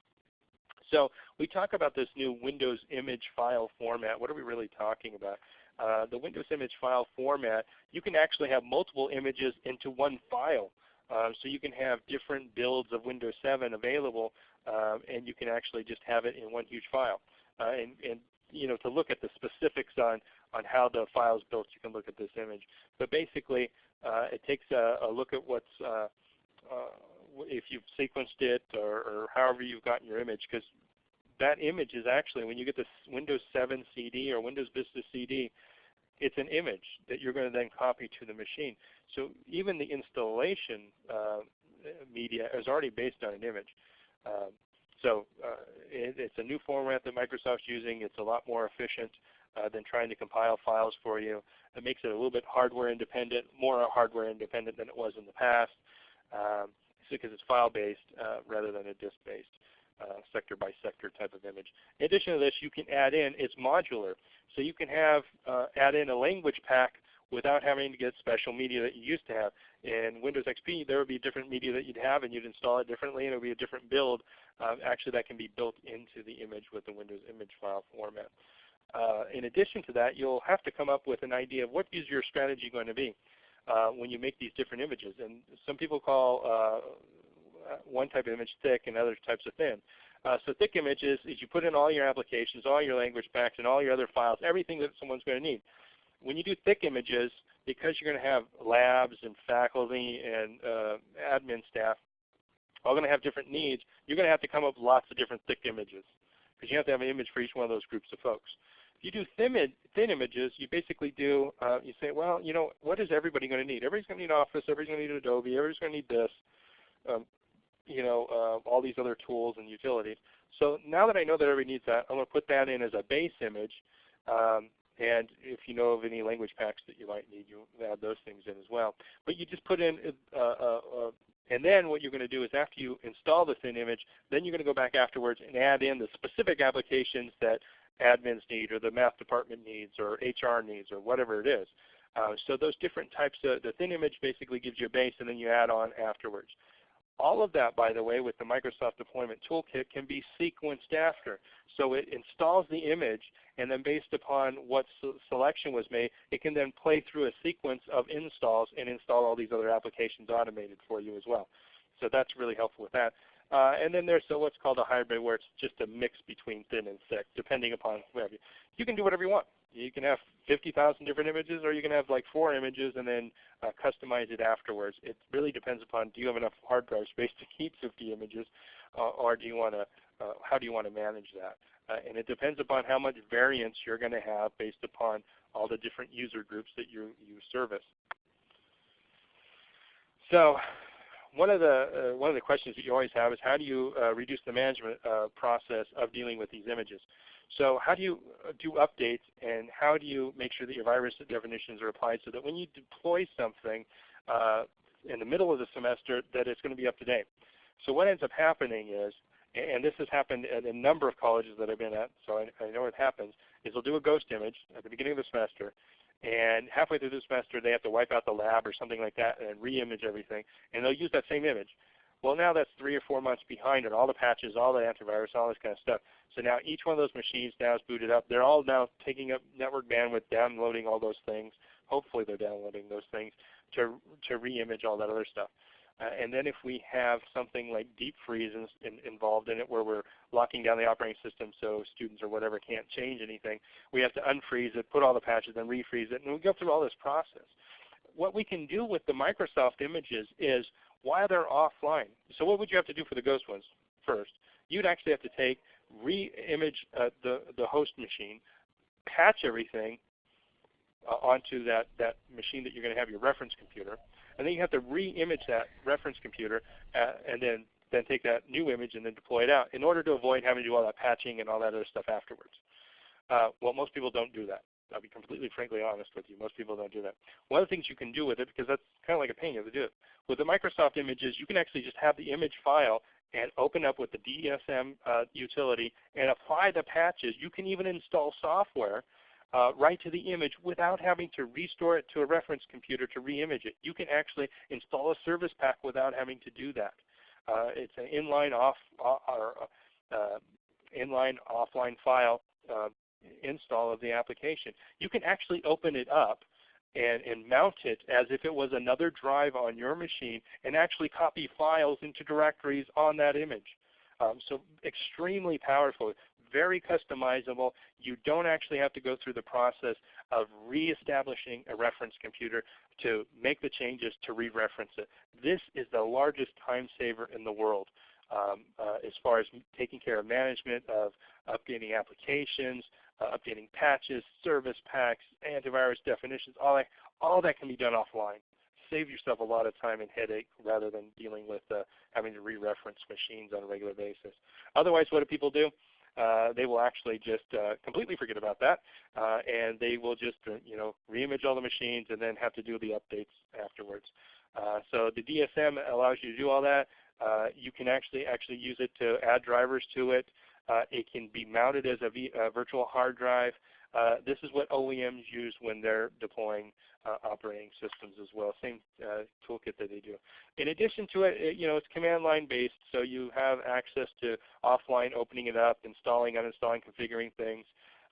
So we talk about this new Windows image file format. What are we really talking about? Uh, the Windows image file format, you can actually have multiple images into one file. Um, so you can have different builds of Windows 7 available, um, and you can actually just have it in one huge file. Uh, and, and, you know, to look at the specifics on on how the file is built, you can look at this image. But basically, uh, it takes a, a, look at what's uh, uh, if you've sequenced it or, or, however you've gotten your image, because that image is actually when you get this Windows 7 CD or Windows Vista CD, it's an image that you're going to then copy to the machine. So even the installation uh, media is already based on an image. Um, so uh, it, it's a new format that Microsoft's using. It's a lot more efficient uh, than trying to compile files for you. It makes it a little bit hardware independent, more hardware independent than it was in the past, um, because it's file based uh, rather than a disk based. Uh, sector by sector type of image. In addition to this, you can add in, it's modular. So you can have uh, add in a language pack without having to get special media that you used to have. In Windows XP, there would be different media that you'd have, and you'd install it differently, and it would be a different build. Uh, actually, that can be built into the image with the Windows image file format. Uh, in addition to that, you'll have to come up with an idea of what is your strategy going to be uh, when you make these different images. And some people call uh, one type of image thick and other types of thin. Uh, so thick images is you put in all your applications, all your language packs, and all your other files, everything that someone's going to need. When you do thick images, because you're going to have labs and faculty and uh, admin staff all going to have different needs, you're going to have to come up with lots of different thick images because you have to have an image for each one of those groups of folks. If you do thin, thin images, you basically do, uh, you say, well, you know, what is everybody going to need? Everybody's going to need Office, everybody's going to need Adobe, everybody's going to need this, um, you know, uh, all these other tools and utilities. So now that I know that everybody needs that, I'm going to put that in as a base image. Um, and if you know of any language packs that you might need, you add those things in as well. But you just put in, uh, uh, uh, and then what you're going to do is after you install the thin image, then you're going to go back afterwards and add in the specific applications that admins need or the math department needs or HR needs or whatever it is. Uh, so those different types of, the thin image basically gives you a base and then you add on afterwards. All of that, by the way, with the Microsoft Deployment Toolkit can be sequenced after. So it installs the image, and then based upon what selection was made, it can then play through a sequence of installs and install all these other applications automated for you as well. So that's really helpful with that. Uh, and then there's so what's called a hybrid where it's just a mix between thin and thick depending upon whatever. You you can do whatever you want. You can have 50,000 different images or you can have like four images and then uh, customize it afterwards. It really depends upon do you have enough hard drive space to keep 50 images uh, or do you want to, uh, how do you want to manage that? Uh, and it depends upon how much variance you're going to have based upon all the different user groups that you, you service. So one of the uh, one of the questions that you always have is how do you uh, reduce the management uh, process of dealing with these images? So how do you uh, do updates and how do you make sure that your virus definitions are applied so that when you deploy something uh, in the middle of the semester that it's going to be up to date? So what ends up happening is, and this has happened at a number of colleges that I've been at, so I, I know it happens, is they'll do a ghost image at the beginning of the semester and halfway through the semester they have to wipe out the lab or something like that and re-image everything, and they'll use that same image. Well, now that's three or four months behind on all the patches, all the antivirus, all this kind of stuff. So now each one of those machines now is booted up. They're all now taking up network bandwidth, downloading all those things. Hopefully they're downloading those things to, to re-image all that other stuff. Uh, and then if we have something like deep freeze in, in, involved in it where we're locking down the operating system so students or whatever can't change anything, we have to unfreeze it, put all the patches, and refreeze it, and we go through all this process. What we can do with the Microsoft images is while they're offline, so what would you have to do for the ghost ones first? You'd actually have to take, re-image uh, the, the host machine, patch everything uh, onto that, that machine that you're going to have your reference computer, and then you have to re-image that reference computer uh, and then, then take that new image and then deploy it out in order to avoid having to do all that patching and all that other stuff afterwards. Uh, well, most people don't do that. I'll be completely frankly honest with you. Most people don't do that. One of the things you can do with it, because that's kind of like a pain, you have to do it. With the Microsoft images, you can actually just have the image file and open up with the DISM uh, utility and apply the patches. You can even install software uh, right to the image without having to restore it to a reference computer to re-image it. You can actually install a service pack without having to do that. Uh, it's an inline off uh, or uh, inline offline file uh, install of the application. You can actually open it up and, and, mount it as if it was another drive on your machine and actually copy files into directories on that image. Um, so extremely powerful very customizable. You don't actually have to go through the process of reestablishing a reference computer to make the changes to re-reference it. This is the largest time saver in the world um, uh, as far as taking care of management of updating applications, uh, updating patches, service packs, antivirus definitions, all that, all that can be done offline. Save yourself a lot of time and headache rather than dealing with uh, having to re-reference machines on a regular basis. Otherwise, what do people do? Uh, they will actually just uh, completely forget about that, uh, and they will just uh, you know reimage all the machines and then have to do the updates afterwards. Uh, so the DISM allows you to do all that. Uh, you can actually actually use it to add drivers to it. it can be mounted as a, a virtual hard drive. Uh, this is what OEMs use when they're deploying uh, operating systems as well, same uh, toolkit that they do. In addition to it, it, you know, it's command line based, so you have access to offline opening it up, installing, uninstalling, configuring things.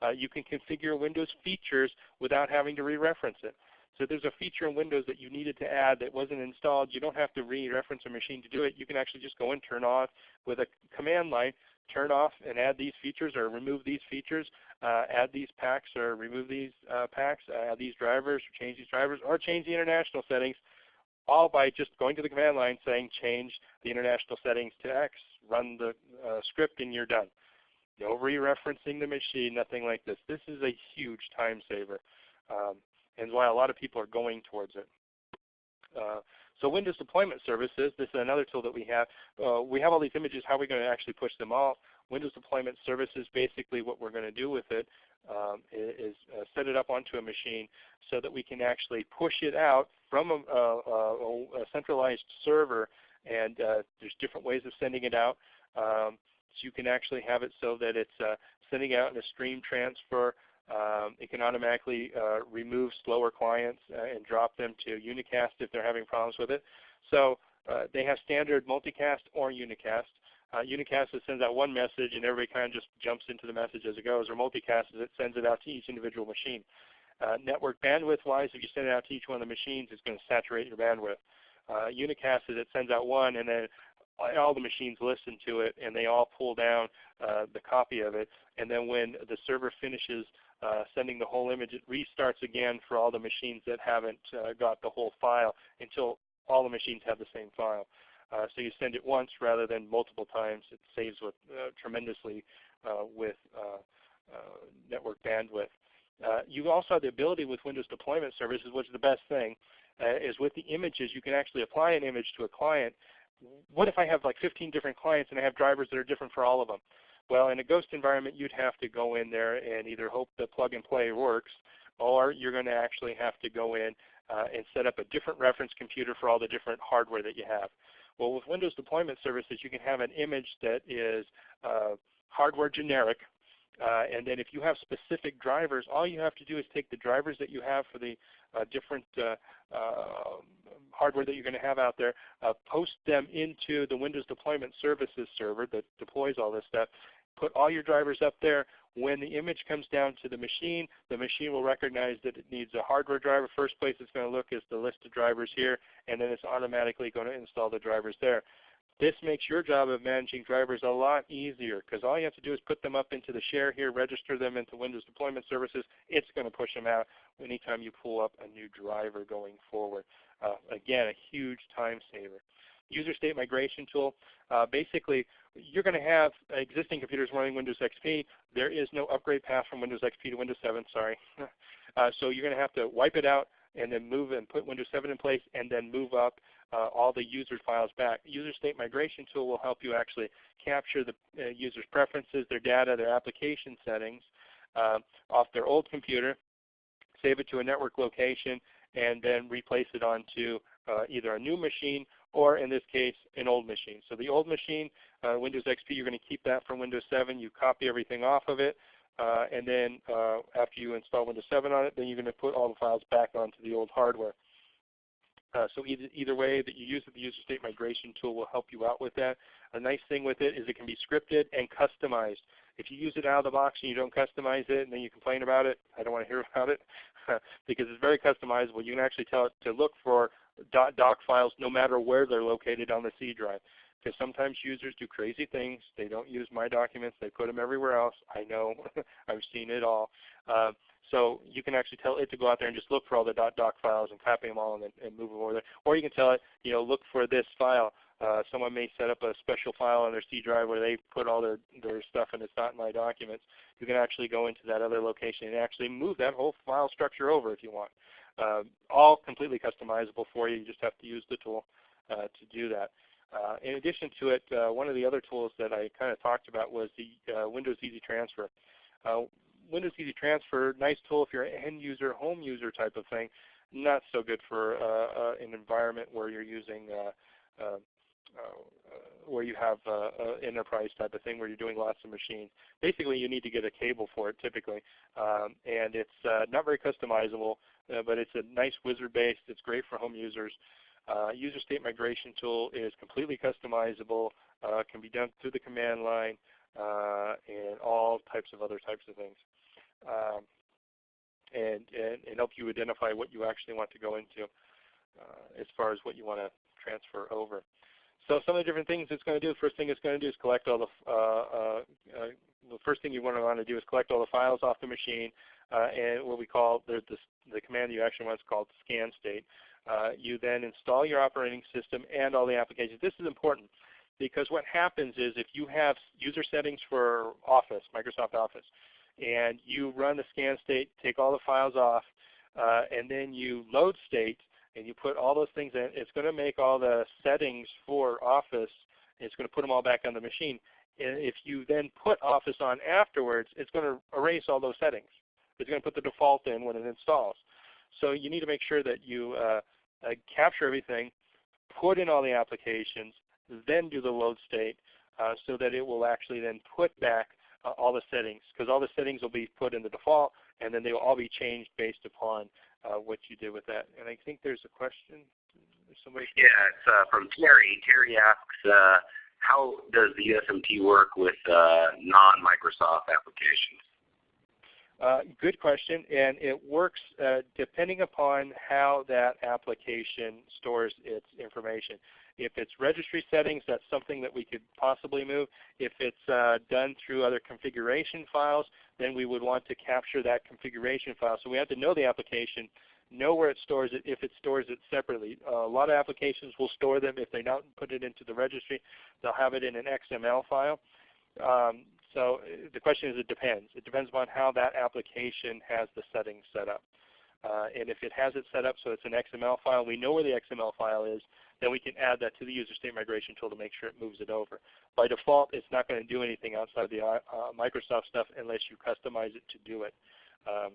Uh, you can configure Windows features without having to re-reference it. So there's a feature in Windows that you needed to add that wasn't installed. You don't have to re-reference a machine to do it. You can actually just go and turn off with a command line turn off and add these features or remove these features, uh, add these packs or remove these uh, packs, add these drivers, or change these drivers, or change the international settings, all by just going to the command line saying change the international settings to X, run the uh, script, and you're done. No re-referencing the machine, nothing like this. This is a huge time saver, um, and why a lot of people are going towards it. So Windows Deployment Services, this is another tool that we have. Uh, we have all these images. How are we going to actually push them off? Windows Deployment Services, basically what we're going to do with it um, is uh, set it up onto a machine so that we can actually push it out from a, a, a centralized server. And uh, there's different ways of sending it out. Um, so you can actually have it so that it's uh, sending out in a stream transfer um, it can automatically uh, remove slower clients uh, and drop them to unicast if they're having problems with it. So uh, they have standard multicast or unicast. Uh, unicast sends out one message and everybody kind of just jumps into the message as it goes, or multicast is it sends it out to each individual machine. Network bandwidth wise, if you send it out to each one of the machines, it's going to saturate your bandwidth. Unicast is it sends out one and then all the machines listen to it and they all pull down uh, the copy of it. And then when the server finishes uh, sending the whole image, it restarts again for all the machines that haven't uh, got the whole file until all the machines have the same file. Uh, so you send it once rather than multiple times. It saves with, uh, tremendously uh, with network bandwidth. you also have the ability with Windows Deployment Services, which is the best thing, is with the images you can actually apply an image to a client what if I have like 15 different clients and I have drivers that are different for all of them? Well, in a ghost environment, you'd have to go in there and either hope the plug and play works, or you're going to actually have to go in uh, and set up a different reference computer for all the different hardware that you have. Well, with Windows Deployment Services, you can have an image that is uh, hardware generic, uh, and then if you have specific drivers, all you have to do is take the drivers that you have for the uh, different uh, uh hardware that you're going to have out there, uh, post them into the Windows Deployment Services server that deploys all this stuff, put all your drivers up there. When the image comes down to the machine, the machine will recognize that it needs a hardware driver. First place it's going to look is the list of drivers here, and then it's automatically going to install the drivers there. This makes your job of managing drivers a lot easier because all you have to do is put them up into the share here, register them into Windows Deployment Services. It's going to push them out anytime you pull up a new driver going forward. Uh, again, a huge time saver. User state migration tool. Uh, basically, you're going to have existing computers running Windows XP. There is no upgrade path from Windows XP to Windows 7, sorry. *laughs* uh, so you're going to have to wipe it out and then move and put Windows 7 in place and then move up uh, all the user files back. User state migration tool will help you actually capture the uh, user's preferences, their data, their application settings uh, off their old computer, save it to a network location, and then replace it onto uh, either a new machine or in this case an old machine. So the old machine, uh, Windows XP, you're going to keep that from Windows 7. You copy everything off of it. Uh, and then after you install Windows 7 on it, then you're going to put all the files back onto the old hardware. Uh, so either, either way that you use it, the user state migration tool will help you out with that. A nice thing with it is it can be scripted and customized. If you use it out of the box and you don't customize it and then you complain about it, I don't want to hear *laughs* about it *laughs* because it's very customizable. You can actually tell it to look for doc files no matter where they're located on the C drive. Because sometimes users do crazy things. They don't use my documents. They put them everywhere else. I know. *laughs* I've seen it all. Uh, so you can actually tell it to go out there and just look for all the .doc files and copy them all and, and move them over there. Or you can tell it, you know, look for this file. Uh, someone may set up a special file on their C drive where they put all their, their stuff and it's not in my documents. You can actually go into that other location and actually move that whole file structure over if you want. Uh, all completely customizable for you. You just have to use the tool uh, to do that. Uh, in addition to it, uh, one of the other tools that I kind of talked about was the uh, Windows Easy Transfer. Windows Easy Transfer, nice tool if you're an end user, home user type of thing. Not so good for uh, uh, an environment where you're using uh, uh, uh, where you have enterprise type of thing where you're doing lots of machines. Basically, you need to get a cable for it typically, um, and it's not very customizable, but it's a nice wizard-based. It's great for home users. Uh, user state migration tool is completely customizable, uh, can be done through the command line, uh, and all types of other types of things. Um, and, and, and, help you identify what you actually want to go into uh, as far as what you want to transfer over. so some of the different things it's going to do, first thing it's going to do is collect all the, uh, uh, uh, the first thing you want to want to do is collect all the files off the machine, uh, and what we call, the, the, the command you actually want is called scan state. Uh, you then install your operating system and all the applications. This is important because what happens is if you have user settings for Office, Microsoft Office, and you run the scan state, take all the files off, uh, and then you load state, and you put all those things in, it's going to make all the settings for Office, it's going to put them all back on the machine. And if you then put Office on afterwards, it's going to erase all those settings. It's going to put the default in when it installs. So you need to make sure that you uh, uh, capture everything, put in all the applications, then do the load state uh, so that it will actually then put back uh, all the settings because all the settings will be put in the default and then they will all be changed based upon uh, what you did with that. And I think there's a question. Somebody yeah, it's uh, from Terry. Terry asks, uh, how does the USMT work with uh, non-Microsoft applications? Uh, good question, and it works uh, depending upon how that application stores its information. If it's registry settings, that's something that we could possibly move. If it's uh, done through other configuration files, then we would want to capture that configuration file. So we have to know the application, know where it stores it if it stores it separately. Uh, a lot of applications will store them if they don't put it into the registry. They'll have it in an XML file. Um, so uh, the question is it depends. It depends on how that application has the settings set up. Uh, and if it has it set up so it's an XML file, we know where the XML file is, then we can add that to the user state migration tool to make sure it moves it over. By default, it's not going to do anything outside of the uh, Microsoft stuff unless you customize it to do it. Um,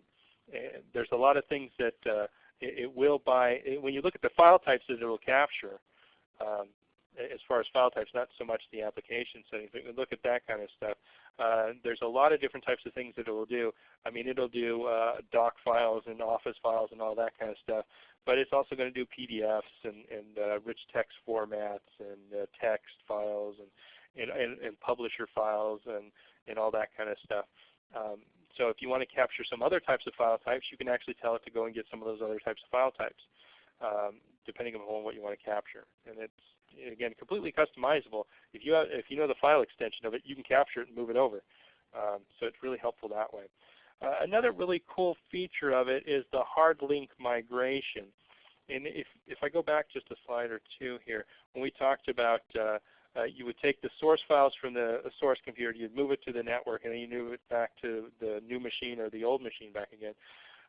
there's a lot of things that uh, it, it, will buy. When you look at the file types that it will capture, um, as far as file types, not so much the application settings, but look at that kind of stuff. Uh, there's a lot of different types of things that it will do. I mean, it'll do uh, doc files and office files and all that kind of stuff, but it's also going to do PDFs and, and uh, rich text formats and uh, text files and, and, and, publisher files and, and all that kind of stuff. Um, so if you want to capture some other types of file types, you can actually tell it to go and get some of those other types of file types, um, depending on what you want to capture. And it's again, completely customizable. If you have, if you know the file extension of it, you can capture it and move it over. Um, so it's really helpful that way. Uh, another really cool feature of it is the hard link migration. And if, if I go back just a slide or two here, when we talked about uh, uh, you would take the source files from the source computer, you'd move it to the network, and then you move it back to the new machine or the old machine back again.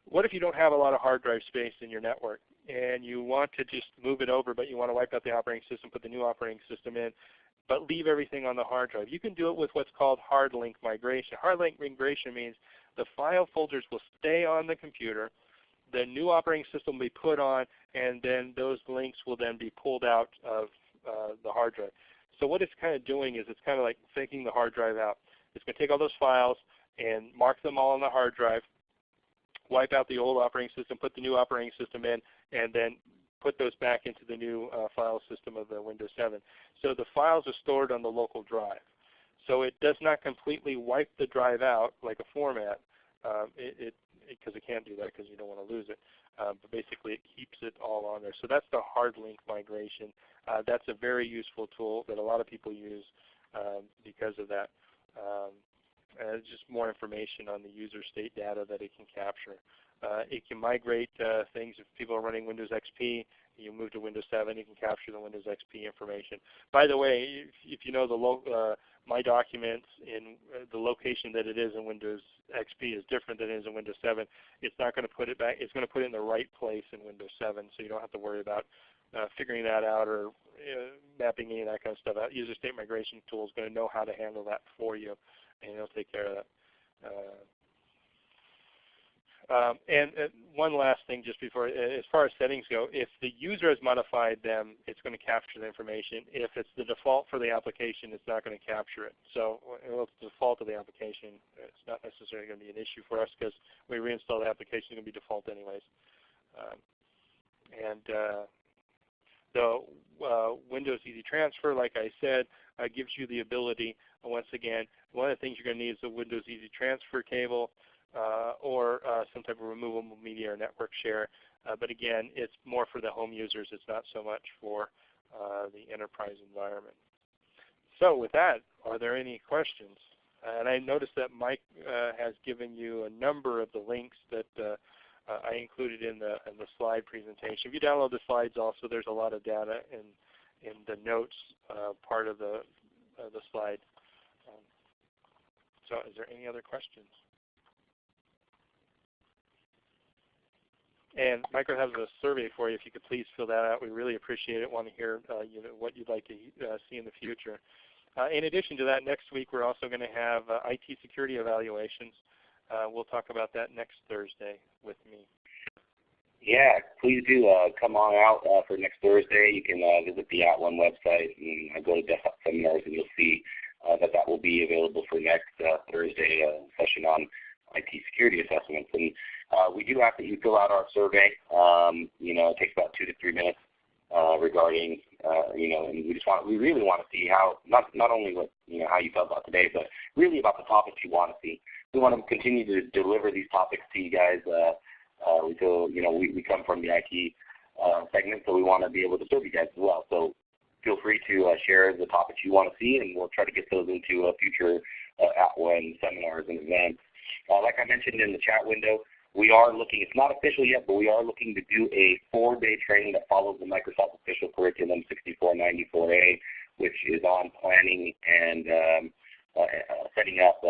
What if you don't have a lot of hard drive space in your network and you want to just move it over but you want to wipe out the operating system, put the new operating system in, but leave everything on the hard drive? You can do it with what's called hard link migration. Hard link migration means the file folders will stay on the computer, the new operating system will be put on, and then those links will then be pulled out of uh, the hard drive. So what it's kind of doing is it's kind of like faking the hard drive out. It's going to take all those files and mark them all on the hard drive, wipe out the old operating system, put the new operating system in, and then put those back into the new uh, file system of the Windows 7. So the files are stored on the local drive. So it does not completely wipe the drive out like a format. Um, it because it, it, can't do that because you don't want to lose it. Um, but basically, it keeps it all on there. So that's the hard link migration. Uh, that's a very useful tool that a lot of people use um, because of that. Uh, just more information on the user state data that it can capture. Uh, it can migrate uh, things if people are running Windows XP. You move to Windows 7, you can capture the Windows XP information. By the way, if, if you know the uh, My Documents in uh, the location that it is in Windows XP is different than it is in Windows 7, it's not going to put it back. It's going to put it in the right place in Windows 7, so you don't have to worry about uh, figuring that out or uh, mapping any of that kind of stuff out. User State Migration Tool is going to know how to handle that for you and it'll take care of that. Uh, um, and uh, one last thing just before, uh, as far as settings go, if the user has modified them, it's going to capture the information. If it's the default for the application, it's not going to capture it. So if it's the default of the application. It's not necessarily going to be an issue for us because we reinstall the application, it's going to be default anyways. Um, and uh, the uh, Windows Easy Transfer, like I said, uh, gives you the ability, once again, one of the things you're going to need is a Windows Easy Transfer cable uh, or uh, some type of removable media or network share. Uh, but again, it's more for the home users. It's not so much for uh, the enterprise environment. So with that, are there any questions? And I noticed that Mike uh, has given you a number of the links that uh, uh, I included in the in the slide presentation. If you download the slides, also there's a lot of data in in the notes uh, part of the the slide. Um, so, is there any other questions? And Micro has a survey for you. If you could please fill that out, we really appreciate it. Want to hear uh, you know, what you'd like to uh, see in the future. Uh, in addition to that, next week we're also going to have uh, IT security evaluations. Uh, we'll talk about that next Thursday with me. Yeah, please do uh, come on out uh, for next Thursday. You can uh, visit the At @ONE website and go to desktop seminars, and you'll see that that will be available for next Thursday session on IT security assessments. And we do ask that you fill out our survey. Um, you know, it takes about two to three minutes regarding uh, you know, and we just want we really want to see how not not only what you know how you felt about today, but really about the topics you want to see. We want to continue to deliver these topics to you guys. Uh, uh, we feel you know we, we come from the IT uh, segment, so we want to be able to serve you guys as well. So feel free to uh, share the topics you want to see, and we'll try to get those into future uh, @ONE seminars and events. Uh, like I mentioned in the chat window, we are looking, it's not official yet, but we are looking to do a four-day training that follows the Microsoft official curriculum 6494A, which is on planning and um, uh, setting up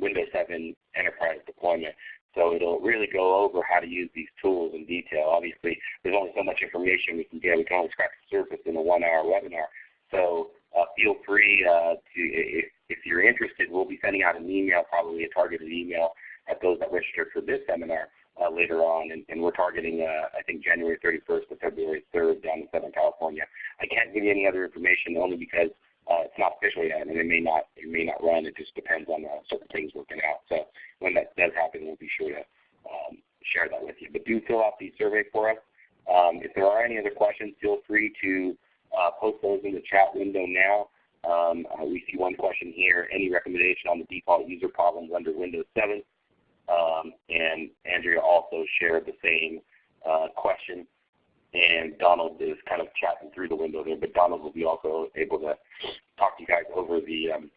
Windows 7 enterprise deployment. So it'll really go over how to use these tools in detail. Obviously, there's only so much information we can get. We can only scratch the surface in a one-hour webinar. So uh, feel free uh, to, if, if you're interested, we'll be sending out an email, probably a targeted email at those that registered for this seminar uh, later on, and, and we're targeting, uh, I think, January 31st to February 3rd down in Southern California. I can't give you any other information only because uh, it's not official yet, and it may not it may not run. It just depends on uh, certain things working out. So when that does happen, we'll be sure to um, share that with you. But do fill out the survey for us. Um, if there are any other questions, feel free to uh, post those in the chat window now. Um, uh, we see one question here. Any recommendation on the default user problems under Windows 7? Um, and Andrea also shared the same uh, question. And Donald is kind of chatting through the window there, but Donald will be also able to talk to you guys over the um,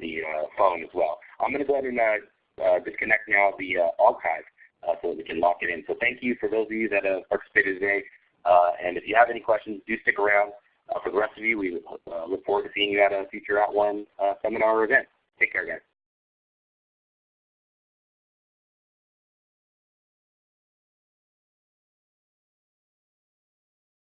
the uh, phone as well. I'm going to go ahead and uh, uh, disconnect now the uh, archive uh, so we can lock it in. So thank you for those of you that have participated today. Uh, and if you have any questions, do stick around. for the rest of you, we look forward to seeing you at a future At @ONE seminar or event. Take care, guys.